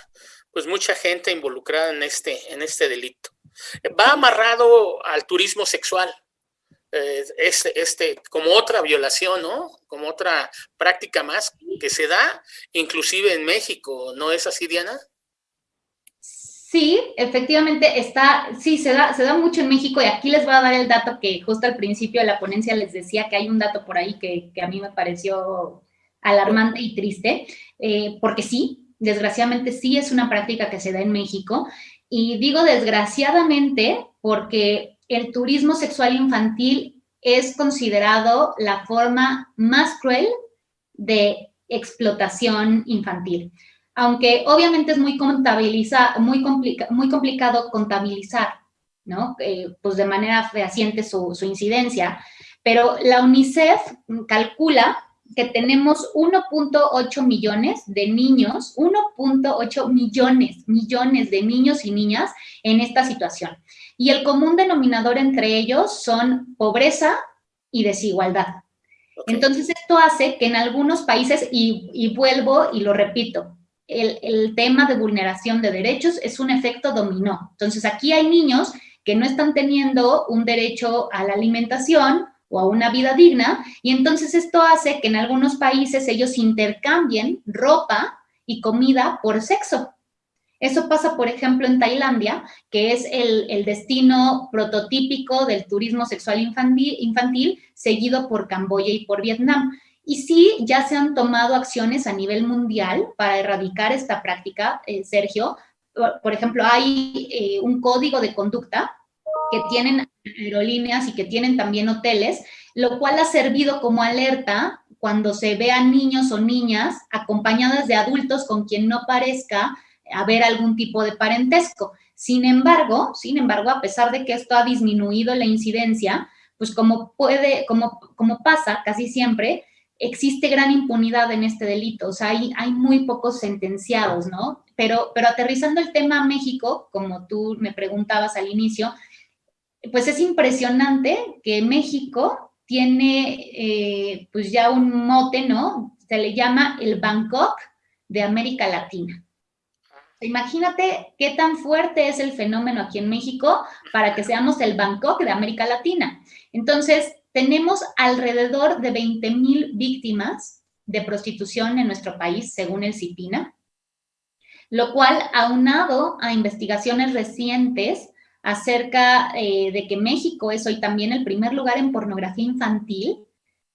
pues mucha gente involucrada en este, en este delito. Va amarrado al turismo sexual. Eh, este, este, como otra violación, ¿no? Como otra práctica más que se da, inclusive en México, ¿no es así, Diana? Sí, efectivamente está, sí, se da, se da mucho en México y aquí les voy a dar el dato que justo al principio de la ponencia les decía que hay un dato por ahí que, a mí me pareció alarmante y triste, eh, porque sí, desgraciadamente sí es una práctica que se da en México. Y digo desgraciadamente porque el turismo sexual infantil es considerado la forma más cruel de explotación infantil aunque obviamente es muy, contabiliza, muy, muy complicado contabilizar, ¿no? Eh, pues de manera fehaciente su, su incidencia, pero la UNICEF calcula que tenemos 1.8 millones de niños, 1.8 millones, millones de niños y niñas en esta situación. Y el común denominador entre ellos son pobreza y desigualdad. Entonces, esto hace que en algunos países, y, y vuelvo y lo repito, el, tema de vulneración de derechos es un efecto dominó. Entonces, aquí hay niños que no están teniendo un derecho a la alimentación o a una vida digna, y entonces esto hace que en algunos países ellos intercambien ropa y comida por sexo. Eso pasa, por ejemplo, en Tailandia, que es el, destino prototípico del turismo sexual infantil, seguido por Camboya y por Vietnam. Y sí, ya se han tomado acciones a nivel mundial para erradicar esta práctica, eh, Sergio. Por, ejemplo, hay eh, un código de conducta que tienen aerolíneas y que tienen también hoteles, lo cual ha servido como alerta cuando se vean niños o niñas acompañadas de adultos con quien no parezca haber algún tipo de parentesco. Sin embargo, sin embargo, a pesar de que esto ha disminuido la incidencia, pues como puede, como, como pasa casi siempre, existe gran impunidad en este delito, o sea, hay, hay muy pocos sentenciados, ¿no? Pero, pero aterrizando el tema a México, como tú me preguntabas al inicio, pues es impresionante que México tiene eh, pues ya un mote, ¿no? Se le llama el Bangkok de América Latina. Imagínate qué tan fuerte es el fenómeno aquí en México para que seamos el Bangkok de América Latina. Entonces, tenemos alrededor de 20 mil víctimas de prostitución en nuestro país, según el CIPINA, lo cual, aunado a investigaciones recientes acerca eh, de que México es hoy también el primer lugar en pornografía infantil,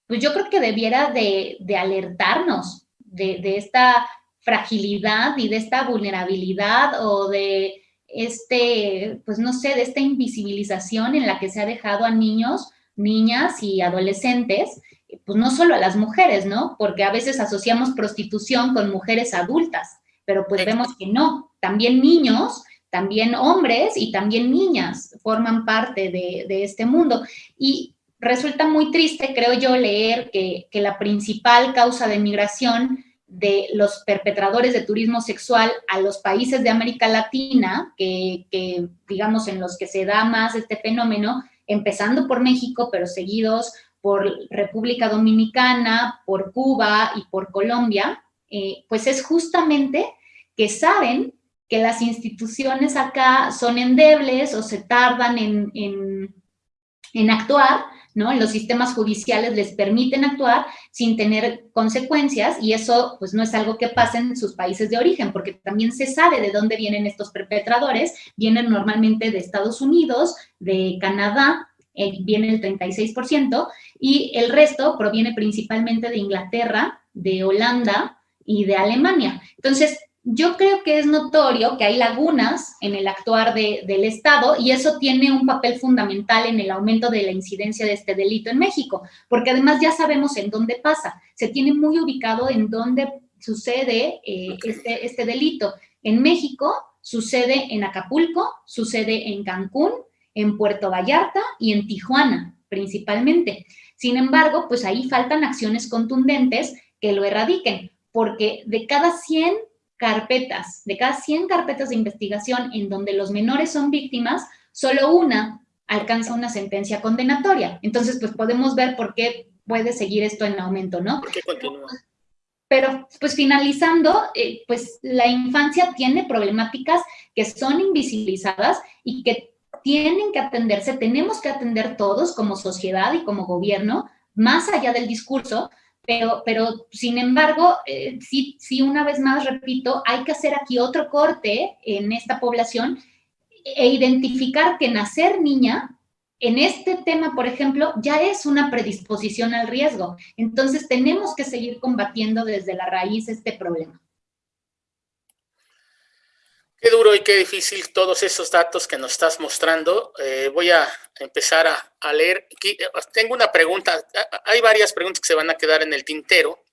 pues yo creo que debiera de, alertarnos de, de, esta fragilidad y de esta vulnerabilidad o de este, pues no sé, de esta invisibilización en la que se ha dejado a niños niñas y adolescentes, pues no solo a las mujeres, ¿no? Porque a veces asociamos prostitución con mujeres adultas, pero pues vemos que no, también niños, también hombres y también niñas forman parte de, este mundo. Y resulta muy triste, creo yo, leer que, la principal causa de migración de los perpetradores de turismo sexual a los países de América Latina, que, que, digamos en los que se da más este fenómeno, empezando por México, pero seguidos por República Dominicana, por Cuba y por Colombia, eh, pues es justamente que saben que las instituciones acá son endebles o se tardan en, en, actuar, ¿no? Los sistemas judiciales les permiten actuar sin tener consecuencias y eso pues no es algo que pase en sus países de origen, porque también se sabe de dónde vienen estos perpetradores, vienen normalmente de Estados Unidos, de Canadá, viene el 36%, y el resto proviene principalmente de Inglaterra, de Holanda y de Alemania. Entonces, yo creo que es notorio que hay lagunas en el actuar del Estado y eso tiene un papel fundamental en el aumento de la incidencia de este delito en México, porque además ya sabemos en dónde pasa, se tiene muy ubicado en dónde sucede eh, este, este delito. En México sucede en Acapulco, sucede en Cancún, en Puerto Vallarta y en Tijuana principalmente. Sin embargo, pues ahí faltan acciones contundentes que lo erradiquen, porque de cada 100 carpetas, de cada 100 carpetas de investigación en donde los menores son víctimas, solo una alcanza una sentencia condenatoria. Entonces, pues podemos ver por qué puede seguir esto en aumento, ¿no? ¿Por qué continúa? Pero, pues finalizando, eh, pues la infancia tiene problemáticas que son invisibilizadas y que tienen que atenderse, tenemos que atender todos como sociedad y como gobierno, más allá del discurso, pero, sin embargo, eh, sí, sí, una vez más repito, hay que hacer aquí otro corte en esta población e identificar que nacer niña en este tema, por ejemplo, ya es una predisposición al riesgo. Entonces, tenemos que seguir combatiendo desde la raíz este problema. Qué duro y qué difícil todos esos datos que nos estás mostrando. Eh, voy a empezar a, leer. Eh, tengo una pregunta. Hay varias preguntas que se van a quedar en el tintero,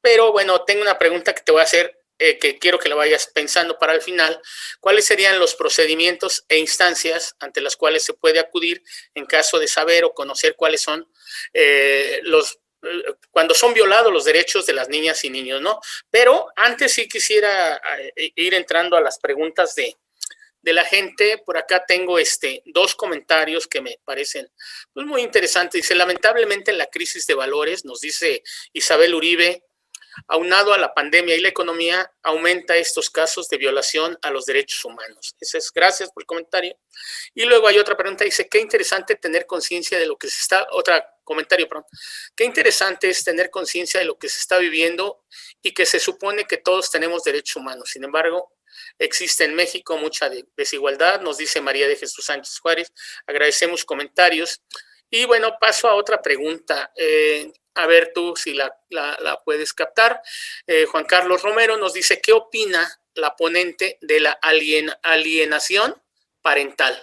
pero bueno, tengo una pregunta que te voy a hacer eh, que quiero que la vayas pensando para el final. ¿Cuáles serían los procedimientos e instancias ante las cuales se puede acudir en caso de saber o conocer cuáles son los cuando son violados los derechos de las niñas y niños, ¿no? Pero antes sí quisiera eh, ir entrando a las preguntas de, la gente. Por acá tengo este, dos comentarios que me parecen pues, muy interesantes. Dice, lamentablemente en la crisis de valores, nos dice Isabel Uribe, aunado a la pandemia y la economía, aumenta estos casos de violación a los derechos humanos. Ese es, gracias por el comentario. Y luego hay otra pregunta, dice, qué interesante tener conciencia de lo que se está, otra comentario, perdón. Qué interesante es tener conciencia de lo que se está viviendo y que se supone que todos tenemos derechos humanos. Sin embargo, existe en México mucha desigualdad, nos dice María de Jesús Sánchez Juárez. Agradecemos comentarios. Y bueno, paso a otra pregunta. Eh, a ver tú si la, puedes captar. Eh, Juan Carlos Romero nos dice, ¿qué opina la ponente de la alienación parental?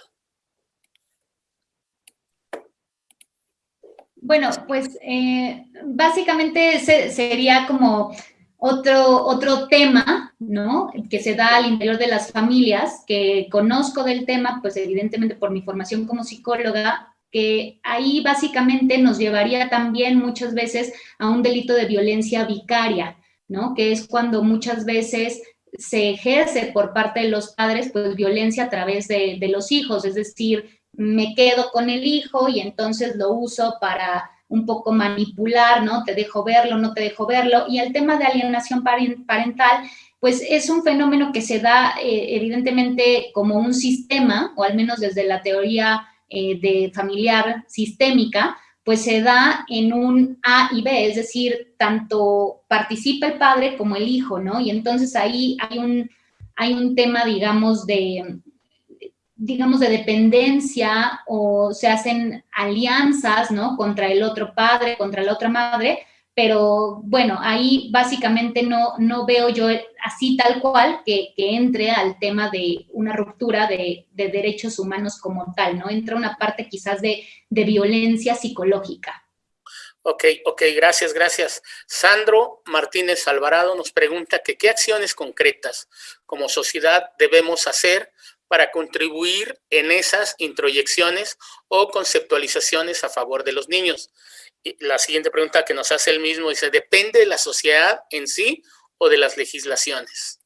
Bueno, pues eh, básicamente ese sería como otro, otro tema, ¿no? Que se da al interior de las familias, que conozco del tema, pues evidentemente por mi formación como psicóloga, que ahí básicamente nos llevaría también muchas veces a un delito de violencia vicaria, ¿no? Que es cuando muchas veces se ejerce por parte de los padres, pues violencia a través de, de los hijos, es decir, me quedo con el hijo y entonces lo uso para un poco manipular, ¿no? Te dejo verlo, no te dejo verlo. Y el tema de alienación parental, pues es un fenómeno que se da eh, evidentemente como un sistema, o al menos desde la teoría eh, de familiar sistémica, pues se da en un A y B, es decir, tanto participa el padre como el hijo, ¿no? Y entonces ahí hay un, hay un tema, digamos, de, digamos, de dependencia o se hacen alianzas, ¿no? Contra el otro padre, contra la otra madre, pero bueno, ahí básicamente no, no veo yo así tal cual que, entre al tema de una ruptura de, derechos humanos como tal, ¿no? Entra una parte quizás de, de violencia psicológica. Ok, ok, gracias, gracias. Sandro Martínez Alvarado nos pregunta que qué acciones concretas como sociedad debemos hacer para contribuir en esas introyecciones o conceptualizaciones a favor de los niños la siguiente pregunta que nos hace el mismo dice, ¿depende de la sociedad en sí o de las legislaciones?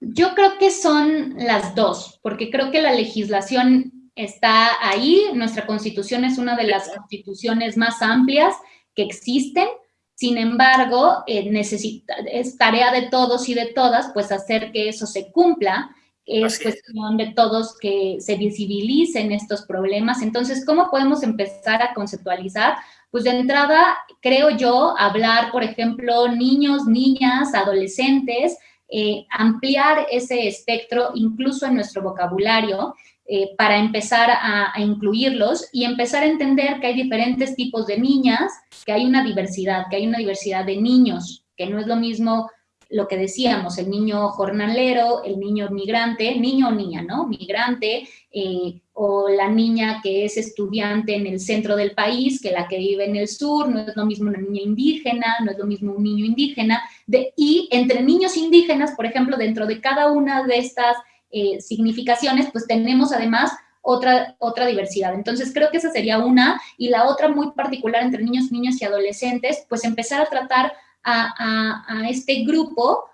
Yo creo que son las dos, porque creo que la legislación está ahí, nuestra constitución es una de las constituciones más amplias que existen, sin embargo, eh, necesita, es tarea de todos y de todas, pues hacer que eso se cumpla, es cuestión de todos que se visibilicen estos problemas. Entonces, ¿cómo podemos empezar a conceptualizar? Pues de entrada, creo yo, hablar, por ejemplo, niños, niñas, adolescentes, eh, ampliar ese espectro incluso en nuestro vocabulario eh, para empezar a, a, incluirlos y empezar a entender que hay diferentes tipos de niñas, que hay una diversidad, que hay una diversidad de niños, que no es lo mismo lo que decíamos, el niño jornalero, el niño migrante, niño o niña, ¿no? Migrante, eh, o la niña que es estudiante en el centro del país que la que vive en el sur, no es lo mismo una niña indígena, no es lo mismo un niño indígena, de, y entre niños indígenas, por ejemplo, dentro de cada una de estas eh, significaciones, pues tenemos además otra, otra diversidad. Entonces, creo que esa sería una, y la otra muy particular entre niños, niñas y adolescentes, pues empezar a tratar a, este grupo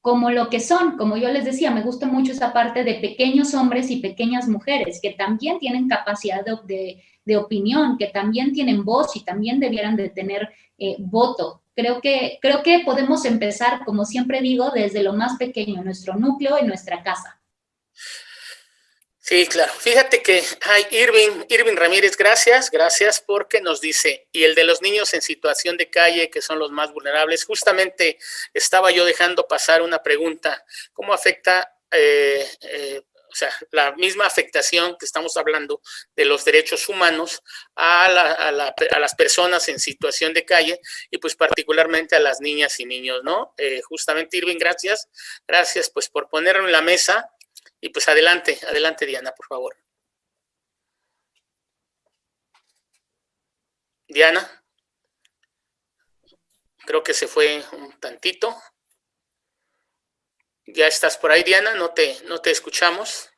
como lo que son, como yo les decía, me gusta mucho esa parte de pequeños hombres y pequeñas mujeres que también tienen capacidad de, opinión, que también tienen voz y también debieran de tener eh, voto. Creo que, creo que podemos empezar, como siempre digo, desde lo más pequeño, nuestro núcleo, en nuestra casa. Sí, claro. Fíjate que hay Irving, Irving Ramírez, gracias, gracias porque nos dice, y el de los niños en situación de calle, que son los más vulnerables, justamente estaba yo dejando pasar una pregunta, ¿cómo afecta, eh, eh, o sea, la misma afectación que estamos hablando de los derechos humanos a, las personas en situación de calle y pues particularmente a las niñas y niños, ¿no? Eh, justamente Irving, gracias, gracias pues por ponerlo en la mesa y pues adelante, adelante Diana, por favor. Diana. Creo que se fue un tantito. Ya estás por ahí, Diana, no te, no te escuchamos.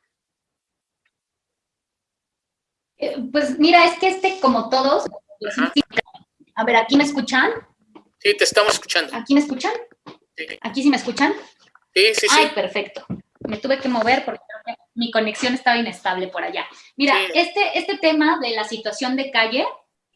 Eh, pues mira, es que este, como todos, a ver, ¿aquí me escuchan? Sí, te estamos escuchando. ¿Aquí me escuchan? ¿Aquí sí me escuchan? Sí, sí, sí. Ay, perfecto me tuve que mover porque mi conexión estaba inestable por allá. Mira, este, este tema de la situación de calle,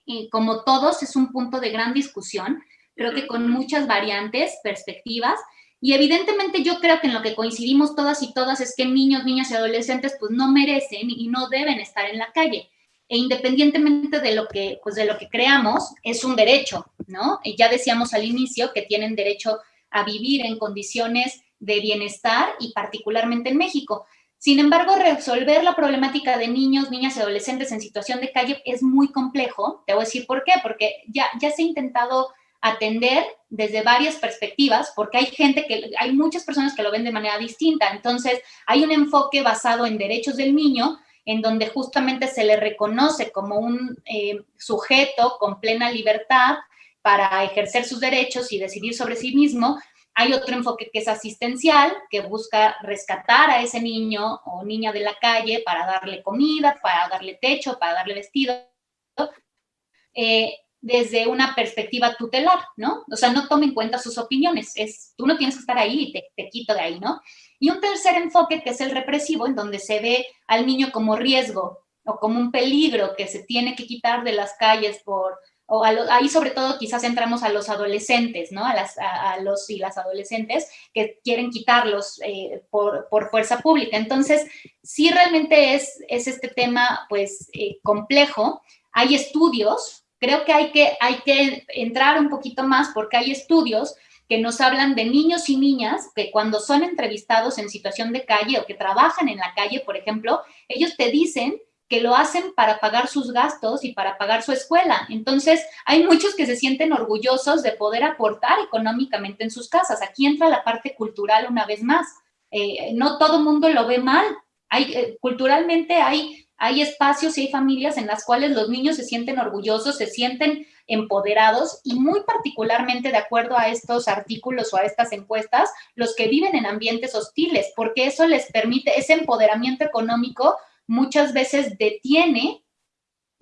y como todos, es un punto de gran discusión, creo que con muchas variantes, perspectivas, y evidentemente yo creo que en lo que coincidimos todas y todas es que niños, niñas y adolescentes pues no merecen y no deben estar en la calle. E independientemente de lo que, pues de lo que creamos, es un derecho, ¿no? Y ya decíamos al inicio que tienen derecho a vivir en condiciones de bienestar y particularmente en México. Sin embargo, resolver la problemática de niños, niñas y adolescentes en situación de calle es muy complejo. Te voy a decir por qué, porque ya, ya se ha intentado atender desde varias perspectivas, porque hay gente que, hay muchas personas que lo ven de manera distinta. Entonces, hay un enfoque basado en derechos del niño, en donde justamente se le reconoce como un eh, sujeto con plena libertad para ejercer sus derechos y decidir sobre sí mismo, hay otro enfoque que es asistencial, que busca rescatar a ese niño o niña de la calle para darle comida, para darle techo, para darle vestido, eh, desde una perspectiva tutelar, ¿no? O sea, no toma en cuenta sus opiniones, es, tú no tienes que estar ahí y te, te quito de ahí, ¿no? Y un tercer enfoque que es el represivo, en donde se ve al niño como riesgo o como un peligro que se tiene que quitar de las calles por o ahí sobre todo quizás entramos a los adolescentes, ¿no? A, las, a, los y las adolescentes que quieren quitarlos eh, por, fuerza pública. Entonces, sí realmente es, es este tema, pues, eh, complejo. Hay estudios, creo que hay, que hay que entrar un poquito más porque hay estudios que nos hablan de niños y niñas que cuando son entrevistados en situación de calle o que trabajan en la calle, por ejemplo, ellos te dicen que lo hacen para pagar sus gastos y para pagar su escuela. Entonces, hay muchos que se sienten orgullosos de poder aportar económicamente en sus casas. Aquí entra la parte cultural una vez más. Eh, no todo mundo lo ve mal. Eh, culturalmente hay, hay espacios y hay familias en las cuales los niños se sienten orgullosos, se sienten empoderados y muy particularmente de acuerdo a estos artículos o a estas encuestas, los que viven en ambientes hostiles, porque eso les permite ese empoderamiento económico muchas veces detiene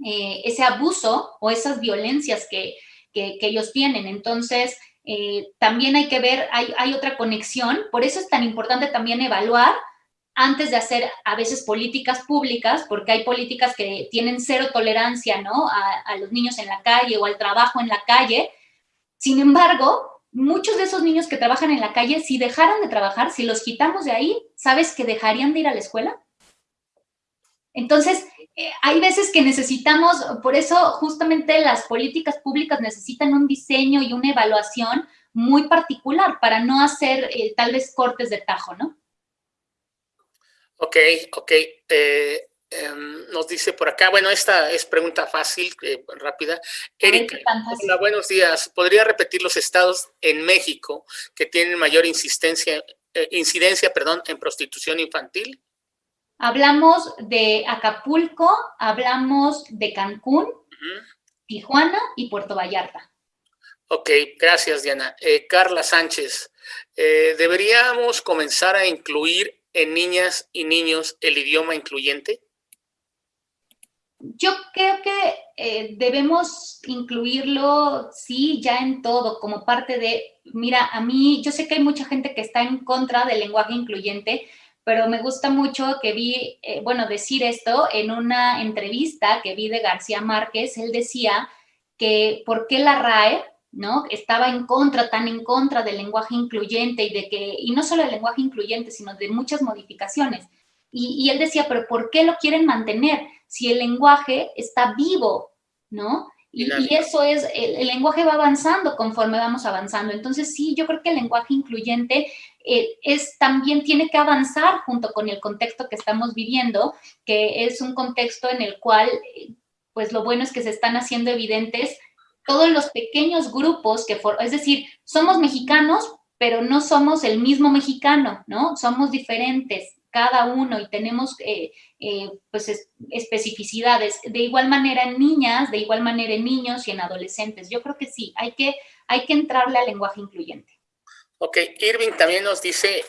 eh, ese abuso o esas violencias que, ellos tienen. Entonces, eh, también hay que ver, hay, otra conexión, por eso es tan importante también evaluar antes de hacer a veces políticas públicas, porque hay políticas que tienen cero tolerancia ¿no? a los niños en la calle o al trabajo en la calle. Sin embargo, muchos de esos niños que trabajan en la calle, si dejaran de trabajar, si los quitamos de ahí, ¿sabes que dejarían de ir a la escuela? Entonces, eh, hay veces que necesitamos, por eso justamente las políticas públicas necesitan un diseño y una evaluación muy particular para no hacer eh, tal vez cortes de tajo, ¿no? Ok, ok. Eh, em, nos dice por acá, bueno, esta es pregunta fácil, rápida. Erika, hola, buenos días. ¿Podría repetir los estados en México que tienen mayor insistencia, incidencia perdón, en prostitución infantil? Hablamos de Acapulco, hablamos de Cancún, Tijuana y Puerto Vallarta. Ok, gracias Diana. Eh, Carla Sánchez, eh, ¿deberíamos comenzar a incluir en niñas y niños el idioma incluyente? Yo creo que eh, debemos incluirlo, sí, ya en todo, como parte de, mira, a mí, yo sé que hay mucha gente que está en contra del lenguaje incluyente, pero me gusta mucho que vi, eh, bueno, decir esto en una entrevista que vi de García Márquez, él decía que por qué la RAE, ¿no? Estaba en contra, tan en contra del lenguaje incluyente y de que, y no solo del lenguaje incluyente, sino de muchas modificaciones. Y, y él decía, pero ¿por qué lo quieren mantener si el lenguaje está vivo, ¿no? Y, eso es, el, lenguaje va avanzando conforme vamos avanzando. Entonces, sí, yo creo que el lenguaje incluyente eh, es, también tiene que avanzar junto con el contexto que estamos viviendo, que es un contexto en el cual, pues lo bueno es que se están haciendo evidentes todos los pequeños grupos que, es decir, somos mexicanos, pero no somos el mismo mexicano, ¿no? Somos diferentes, cada uno y tenemos eh, eh, pues especificidades. De igual manera en niñas, de igual manera en niños y en adolescentes. Yo creo que sí, hay que, hay que entrarle al lenguaje incluyente. Ok, Irving también nos dice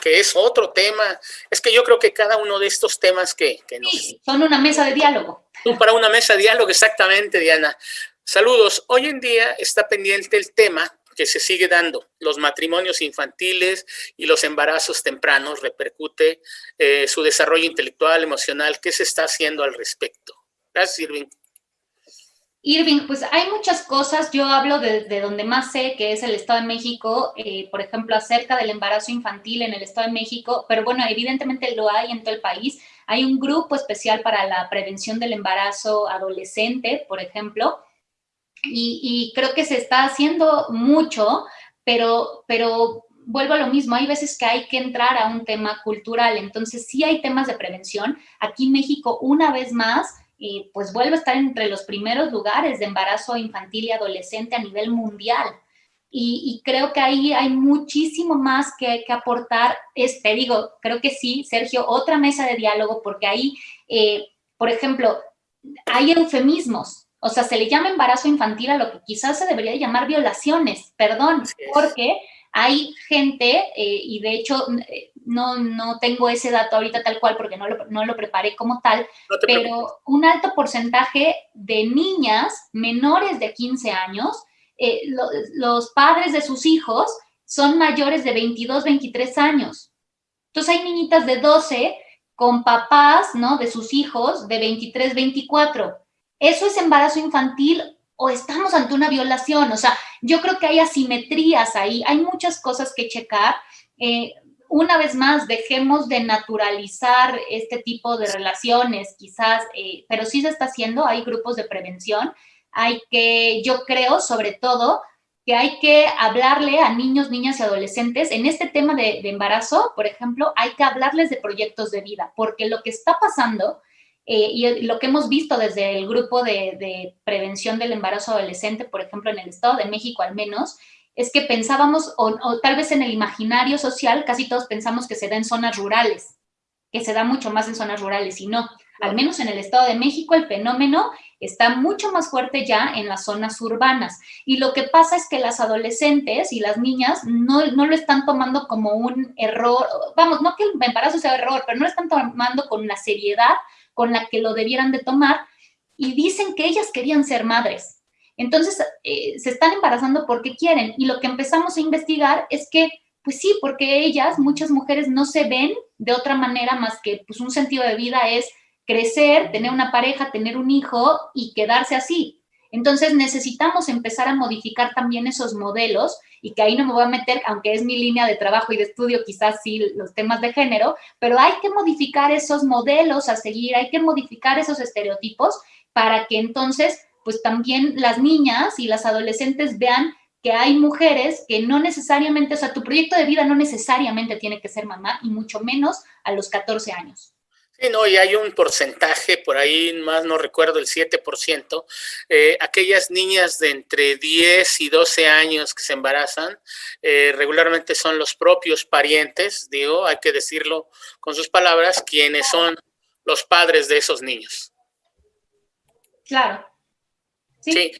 que es otro tema. Es que yo creo que cada uno de estos temas que, que nos... son una mesa de diálogo. Para una mesa de diálogo, exactamente, Diana. Saludos. Hoy en día está pendiente el tema que se sigue dando. Los matrimonios infantiles y los embarazos tempranos repercute eh, su desarrollo intelectual, emocional. ¿Qué se está haciendo al respecto? Gracias, Irving. Irving, pues hay muchas cosas. Yo hablo de, donde más sé, que es el Estado de México, eh, por ejemplo, acerca del embarazo infantil en el Estado de México, pero bueno, evidentemente lo hay en todo el país. Hay un grupo especial para la prevención del embarazo adolescente, por ejemplo, y, creo que se está haciendo mucho, pero, pero vuelvo a lo mismo, hay veces que hay que entrar a un tema cultural, entonces sí hay temas de prevención. Aquí en México, una vez más, eh, pues vuelve a estar entre los primeros lugares de embarazo infantil y adolescente a nivel mundial. Y, creo que ahí hay muchísimo más que, que aportar. Este, digo, creo que sí, Sergio, otra mesa de diálogo, porque ahí, eh, por ejemplo, hay eufemismos, o sea, se le llama embarazo infantil a lo que quizás se debería llamar violaciones, perdón, porque hay gente, eh, y de hecho eh, no, no tengo ese dato ahorita tal cual porque no lo, no lo preparé como tal, pero un alto porcentaje de niñas menores de 15 años, eh, los padres de sus hijos son mayores de 22, 23 años. Entonces hay niñitas de 12 con papás, ¿no? De sus hijos de 23, 24 eso es embarazo infantil o estamos ante una violación. O sea, yo creo que hay asimetrías ahí, hay muchas cosas que checar. Eh, una vez más, dejemos de naturalizar este tipo de relaciones, quizás, eh, pero sí se está haciendo, hay grupos de prevención, hay que, yo creo, sobre todo, que hay que hablarle a niños, niñas y adolescentes en este tema de, embarazo, por ejemplo, hay que hablarles de proyectos de vida, porque lo que está pasando eh, y lo que hemos visto desde el grupo de, de, prevención del embarazo adolescente, por ejemplo, en el Estado de México al menos, es que pensábamos, o, tal vez en el imaginario social, casi todos pensamos que se da en zonas rurales, que se da mucho más en zonas rurales, y no. Al menos en el Estado de México el fenómeno está mucho más fuerte ya en las zonas urbanas. Y lo que pasa es que las adolescentes y las niñas no, no lo están tomando como un error, vamos, no que el embarazo sea error, pero no lo están tomando con la seriedad con la que lo debieran de tomar y dicen que ellas querían ser madres entonces, eh, se están embarazando porque quieren. Y lo que empezamos a investigar es que, pues sí, porque ellas, muchas mujeres, no se ven de otra manera más que, pues un sentido de vida es crecer, tener una pareja, tener un hijo y quedarse así. Entonces necesitamos empezar a modificar también esos modelos y que ahí no me voy a meter, aunque es mi línea de trabajo y de estudio, quizás sí los temas de género, pero hay que modificar esos modelos a seguir, hay que modificar esos estereotipos para que entonces pues también las niñas y las adolescentes vean que hay mujeres que no necesariamente, o sea, tu proyecto de vida no necesariamente tiene que ser mamá y mucho menos a los 14 años. Sí, no, y hay un porcentaje, por ahí más no recuerdo, el 7%, eh, aquellas niñas de entre 10 y 12 años que se embarazan, eh, regularmente son los propios parientes, digo, hay que decirlo con sus palabras, quienes son los padres de esos niños. Claro. ¿Sí?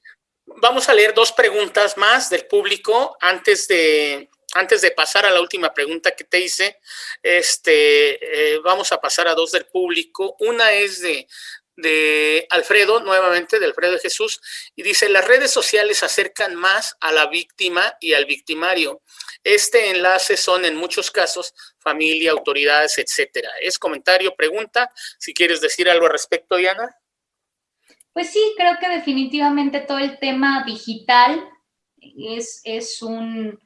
Vamos a leer dos preguntas más del público antes de, antes de pasar a la última pregunta que te hice. Este, eh, vamos a pasar a dos del público. Una es de, de Alfredo, nuevamente, de Alfredo Jesús, y dice, las redes sociales acercan más a la víctima y al victimario. Este enlace son en muchos casos familia, autoridades, etcétera. Es comentario, pregunta. Si quieres decir algo al respecto, Diana. Pues sí, creo que definitivamente todo el tema digital es, es, un,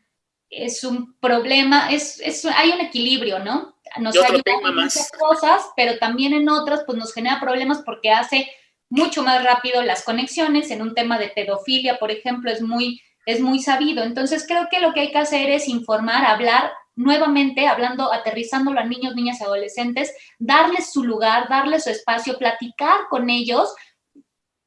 es un problema, es, hay un equilibrio, ¿no? Nos ayuda en muchas cosas, pero también en otras pues nos genera problemas porque hace mucho más rápido las conexiones. En un tema de pedofilia, por ejemplo, es muy, es muy sabido. Entonces creo que lo que hay que hacer es informar, hablar nuevamente, hablando, aterrizándolo a niños, niñas y adolescentes, darles su lugar, darles su espacio, platicar con ellos,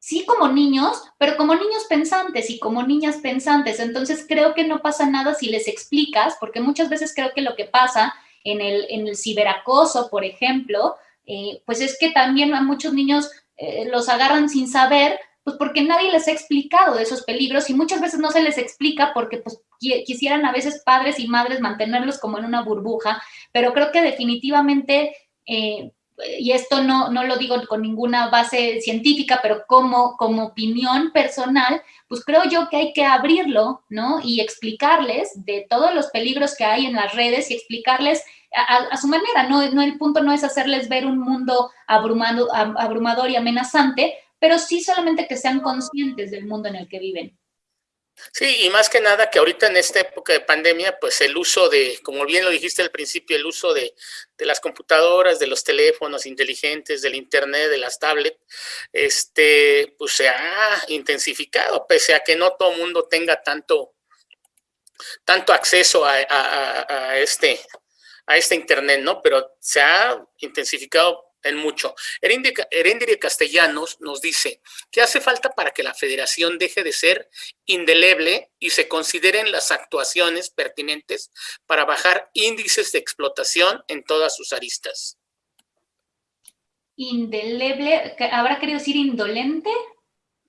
sí como niños, pero como niños pensantes y como niñas pensantes. Entonces creo que no pasa nada si les explicas, porque muchas veces creo que lo que pasa en el, en el ciberacoso, por ejemplo, eh, pues es que también a muchos niños eh, los agarran sin saber, pues porque nadie les ha explicado esos peligros y muchas veces no se les explica porque pues quisieran a veces padres y madres mantenerlos como en una burbuja, pero creo que definitivamente... Eh, y esto no, no lo digo con ninguna base científica, pero como, como opinión personal, pues creo yo que hay que abrirlo, ¿no? Y explicarles de todos los peligros que hay en las redes y explicarles a, su manera, ¿no? no El punto no es hacerles ver un mundo abrumado, abrumador y amenazante, pero sí solamente que sean conscientes del mundo en el que viven. Sí, y más que nada que ahorita en esta época de pandemia, pues el uso de, como bien lo dijiste al principio, el uso de, las computadoras, de los teléfonos inteligentes, del internet, de las tablets, este, pues se ha intensificado, pese a que no todo el mundo tenga tanto, tanto acceso a, este, a este internet, ¿no? Pero se ha intensificado en mucho. Erendire Castellanos nos dice que hace falta para que la federación deje de ser indeleble y se consideren las actuaciones pertinentes para bajar índices de explotación en todas sus aristas. Indeleble, ¿habrá querido decir indolente?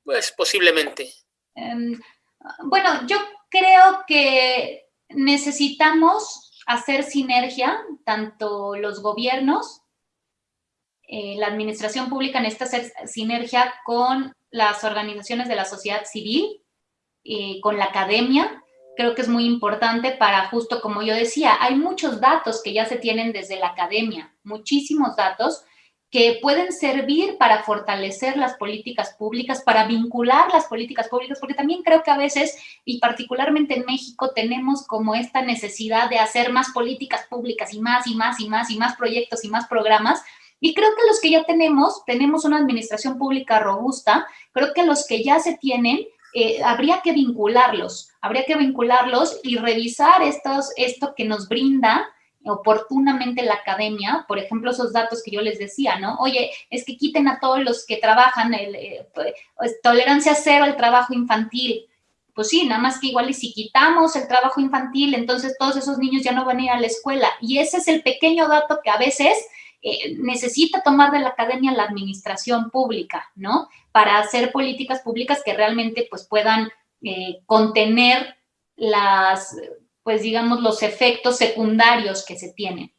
Pues posiblemente. Em, bueno, yo creo que necesitamos hacer sinergia, tanto los gobiernos eh, la administración pública necesita hacer sinergia con las organizaciones de la sociedad civil, y con la academia. Creo que es muy importante para, justo como yo decía, hay muchos datos que ya se tienen desde la academia, muchísimos datos que pueden servir para fortalecer las políticas públicas, para vincular las políticas públicas, porque también creo que a veces, y particularmente en México, tenemos como esta necesidad de hacer más políticas públicas y más y más y más y más proyectos y más programas, y creo que los que ya tenemos, tenemos una administración pública robusta, creo que los que ya se tienen, eh, habría que vincularlos, habría que vincularlos y revisar estos, esto que nos brinda oportunamente la academia, por ejemplo, esos datos que yo les decía, ¿no? Oye, es que quiten a todos los que trabajan, eh, pues, tolerancia cero al trabajo infantil. Pues sí, nada más que igual y si quitamos el trabajo infantil, entonces todos esos niños ya no van a ir a la escuela. Y ese es el pequeño dato que a veces eh, necesita tomar de la academia la administración pública, ¿no? Para hacer políticas públicas que realmente pues puedan eh, contener las pues digamos, los efectos secundarios que se tienen.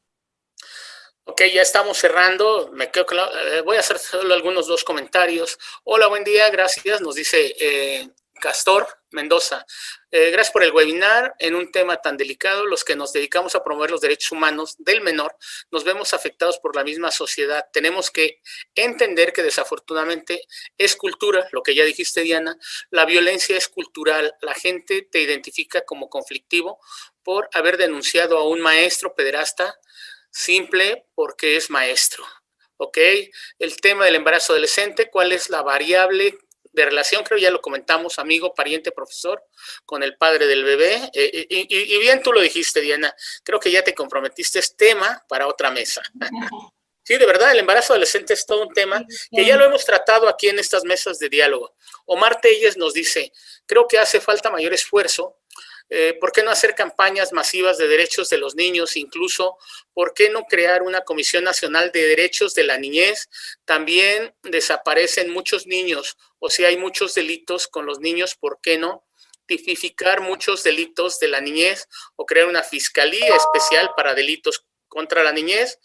Ok, ya estamos cerrando. Me quedo eh, voy a hacer solo algunos dos comentarios. Hola, buen día, gracias. Nos dice eh, Castor Mendoza. Eh, gracias por el webinar. En un tema tan delicado, los que nos dedicamos a promover los derechos humanos del menor, nos vemos afectados por la misma sociedad. Tenemos que entender que desafortunadamente es cultura, lo que ya dijiste, Diana, la violencia es cultural. La gente te identifica como conflictivo por haber denunciado a un maestro pederasta simple porque es maestro. ¿ok? El tema del embarazo adolescente, ¿cuál es la variable de relación, creo ya lo comentamos, amigo, pariente, profesor, con el padre del bebé. Eh, y, bien tú lo dijiste, Diana, creo que ya te comprometiste, es tema para otra mesa. Sí, de verdad, el embarazo adolescente es todo un tema que ya lo hemos tratado aquí en estas mesas de diálogo. Omar Telles nos dice, creo que hace falta mayor esfuerzo eh, ¿Por qué no hacer campañas masivas de derechos de los niños? Incluso, ¿por qué no crear una Comisión Nacional de Derechos de la Niñez? También desaparecen muchos niños, o si hay muchos delitos con los niños, ¿por qué no? tipificar muchos delitos de la niñez o crear una fiscalía especial para delitos contra la niñez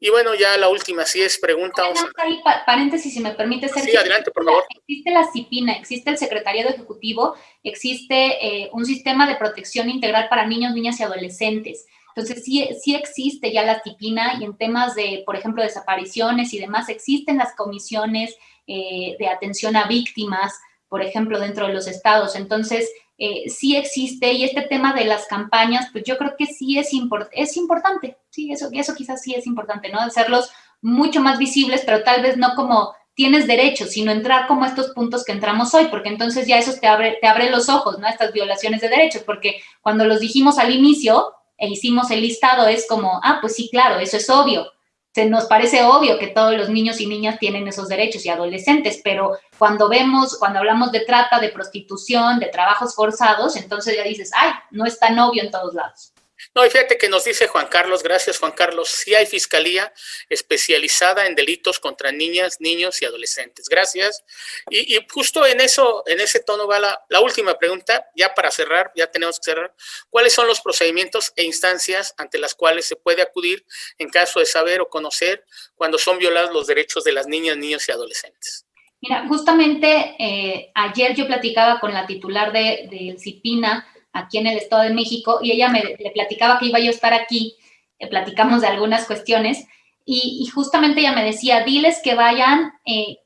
y bueno, ya la última, sí es pregunta. Ahí, paréntesis, si me permite ser. Sí, adelante, por favor. Existe la CIPINA, existe el Secretariado Ejecutivo, existe eh, un sistema de protección integral para niños, niñas y adolescentes. Entonces, sí, sí existe ya la CIPINA y en temas de, por ejemplo, desapariciones y demás, existen las comisiones eh, de atención a víctimas, por ejemplo, dentro de los estados. Entonces, eh, sí existe y este tema de las campañas, pues yo creo que sí es, es importante, sí, eso, eso quizás sí es importante, ¿no? Hacerlos mucho más visibles, pero tal vez no como tienes derecho, sino entrar como estos puntos que entramos hoy, porque entonces ya eso te abre, te abre los ojos, ¿no? Estas violaciones de derechos, porque cuando los dijimos al inicio e hicimos el listado es como, ah, pues sí, claro, eso es obvio, se nos parece obvio que todos los niños y niñas tienen esos derechos y adolescentes, pero cuando vemos, cuando hablamos de trata, de prostitución, de trabajos forzados, entonces ya dices, ay, no es tan obvio en todos lados. No, y fíjate que nos dice Juan Carlos, gracias Juan Carlos, sí hay fiscalía especializada en delitos contra niñas, niños y adolescentes. Gracias. Y, justo en eso, en ese tono va la, última pregunta, ya para cerrar, ya tenemos que cerrar. ¿Cuáles son los procedimientos e instancias ante las cuales se puede acudir en caso de saber o conocer cuando son violados los derechos de las niñas, niños y adolescentes? Mira, justamente eh, ayer yo platicaba con la titular del de, CIPINA, aquí en el Estado de México y ella me le platicaba que iba yo a estar aquí, eh, platicamos de algunas cuestiones y, justamente ella me decía, diles que vayan eh,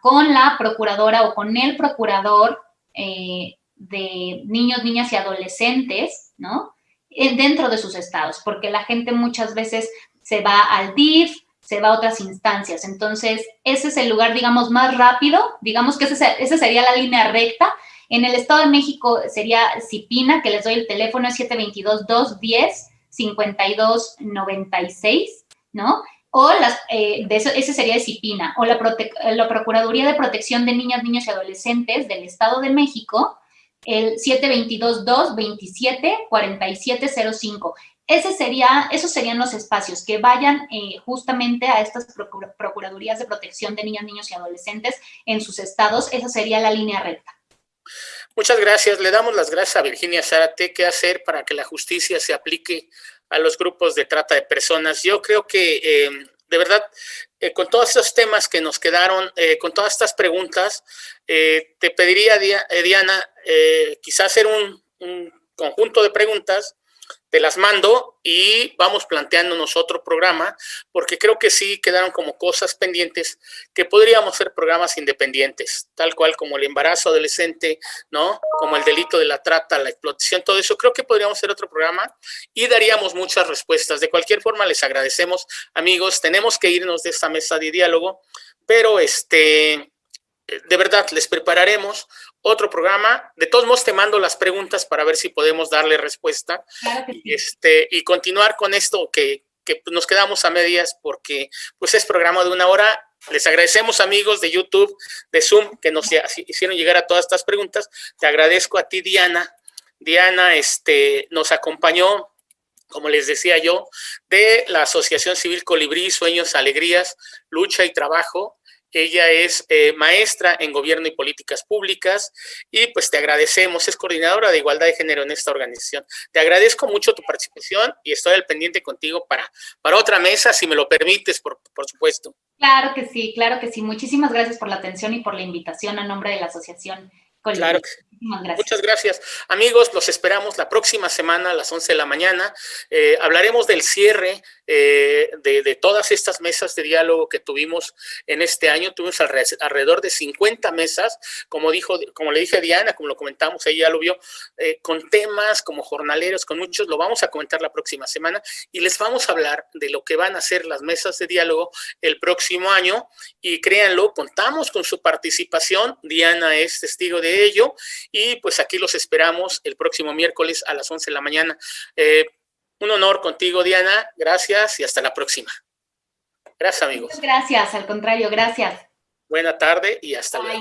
con la procuradora o con el procurador eh, de niños, niñas y adolescentes, ¿no? dentro de sus estados, porque la gente muchas veces se va al DIF, se va a otras instancias. Entonces, ese es el lugar, digamos, más rápido, digamos que esa sería la línea recta en el Estado de México sería Cipina, que les doy el teléfono, es 722-210-5296, ¿no? O las, eh, ese sería de Cipina, o la, la Procuraduría de Protección de Niñas, Niños y Adolescentes del Estado de México, el 722-227-4705. Ese sería, esos serían los espacios que vayan eh, justamente a estas Procuradurías de Protección de Niñas, Niños y Adolescentes en sus estados. Esa sería la línea recta. Muchas gracias. Le damos las gracias a Virginia Zárate. ¿Qué hacer para que la justicia se aplique a los grupos de trata de personas? Yo creo que, eh, de verdad, eh, con todos estos temas que nos quedaron, eh, con todas estas preguntas, te pediría, Diana, quizás hacer un, conjunto de preguntas te las mando y vamos planteándonos otro programa, porque creo que sí quedaron como cosas pendientes que podríamos ser programas independientes, tal cual como el embarazo adolescente, ¿no? Como el delito de la trata, la explotación, todo eso. Creo que podríamos ser otro programa y daríamos muchas respuestas. De cualquier forma, les agradecemos, amigos. Tenemos que irnos de esta mesa de diálogo, pero este de verdad, les prepararemos otro programa. De todos modos, te mando las preguntas para ver si podemos darle respuesta y, este, y continuar con esto que, que nos quedamos a medias porque pues es programa de una hora. Les agradecemos amigos de YouTube, de Zoom, que nos hicieron llegar a todas estas preguntas. Te agradezco a ti, Diana. Diana este, nos acompañó, como les decía yo, de la Asociación Civil Colibrí, Sueños, Alegrías, Lucha y Trabajo. Ella es eh, maestra en gobierno y políticas públicas y pues te agradecemos, es coordinadora de igualdad de género en esta organización. Te agradezco mucho tu participación y estoy al pendiente contigo para, para otra mesa, si me lo permites, por, por supuesto. Claro que sí, claro que sí. Muchísimas gracias por la atención y por la invitación a nombre de la Asociación Claro. Muchas gracias. Amigos, los esperamos la próxima semana a las 11 de la mañana. Eh, hablaremos del cierre eh, de, todas estas mesas de diálogo que tuvimos en este año. Tuvimos alrededor de 50 mesas, como, dijo, como le dije a Diana, como lo comentamos, ella lo vio, eh, con temas como jornaleros, con muchos. Lo vamos a comentar la próxima semana y les vamos a hablar de lo que van a ser las mesas de diálogo el próximo año. Y créanlo, contamos con su participación. Diana es testigo de ello y pues aquí los esperamos el próximo miércoles a las 11 de la mañana. Eh, un honor contigo, Diana. Gracias y hasta la próxima. Gracias, amigos. gracias, al contrario, gracias. Buena tarde y hasta luego.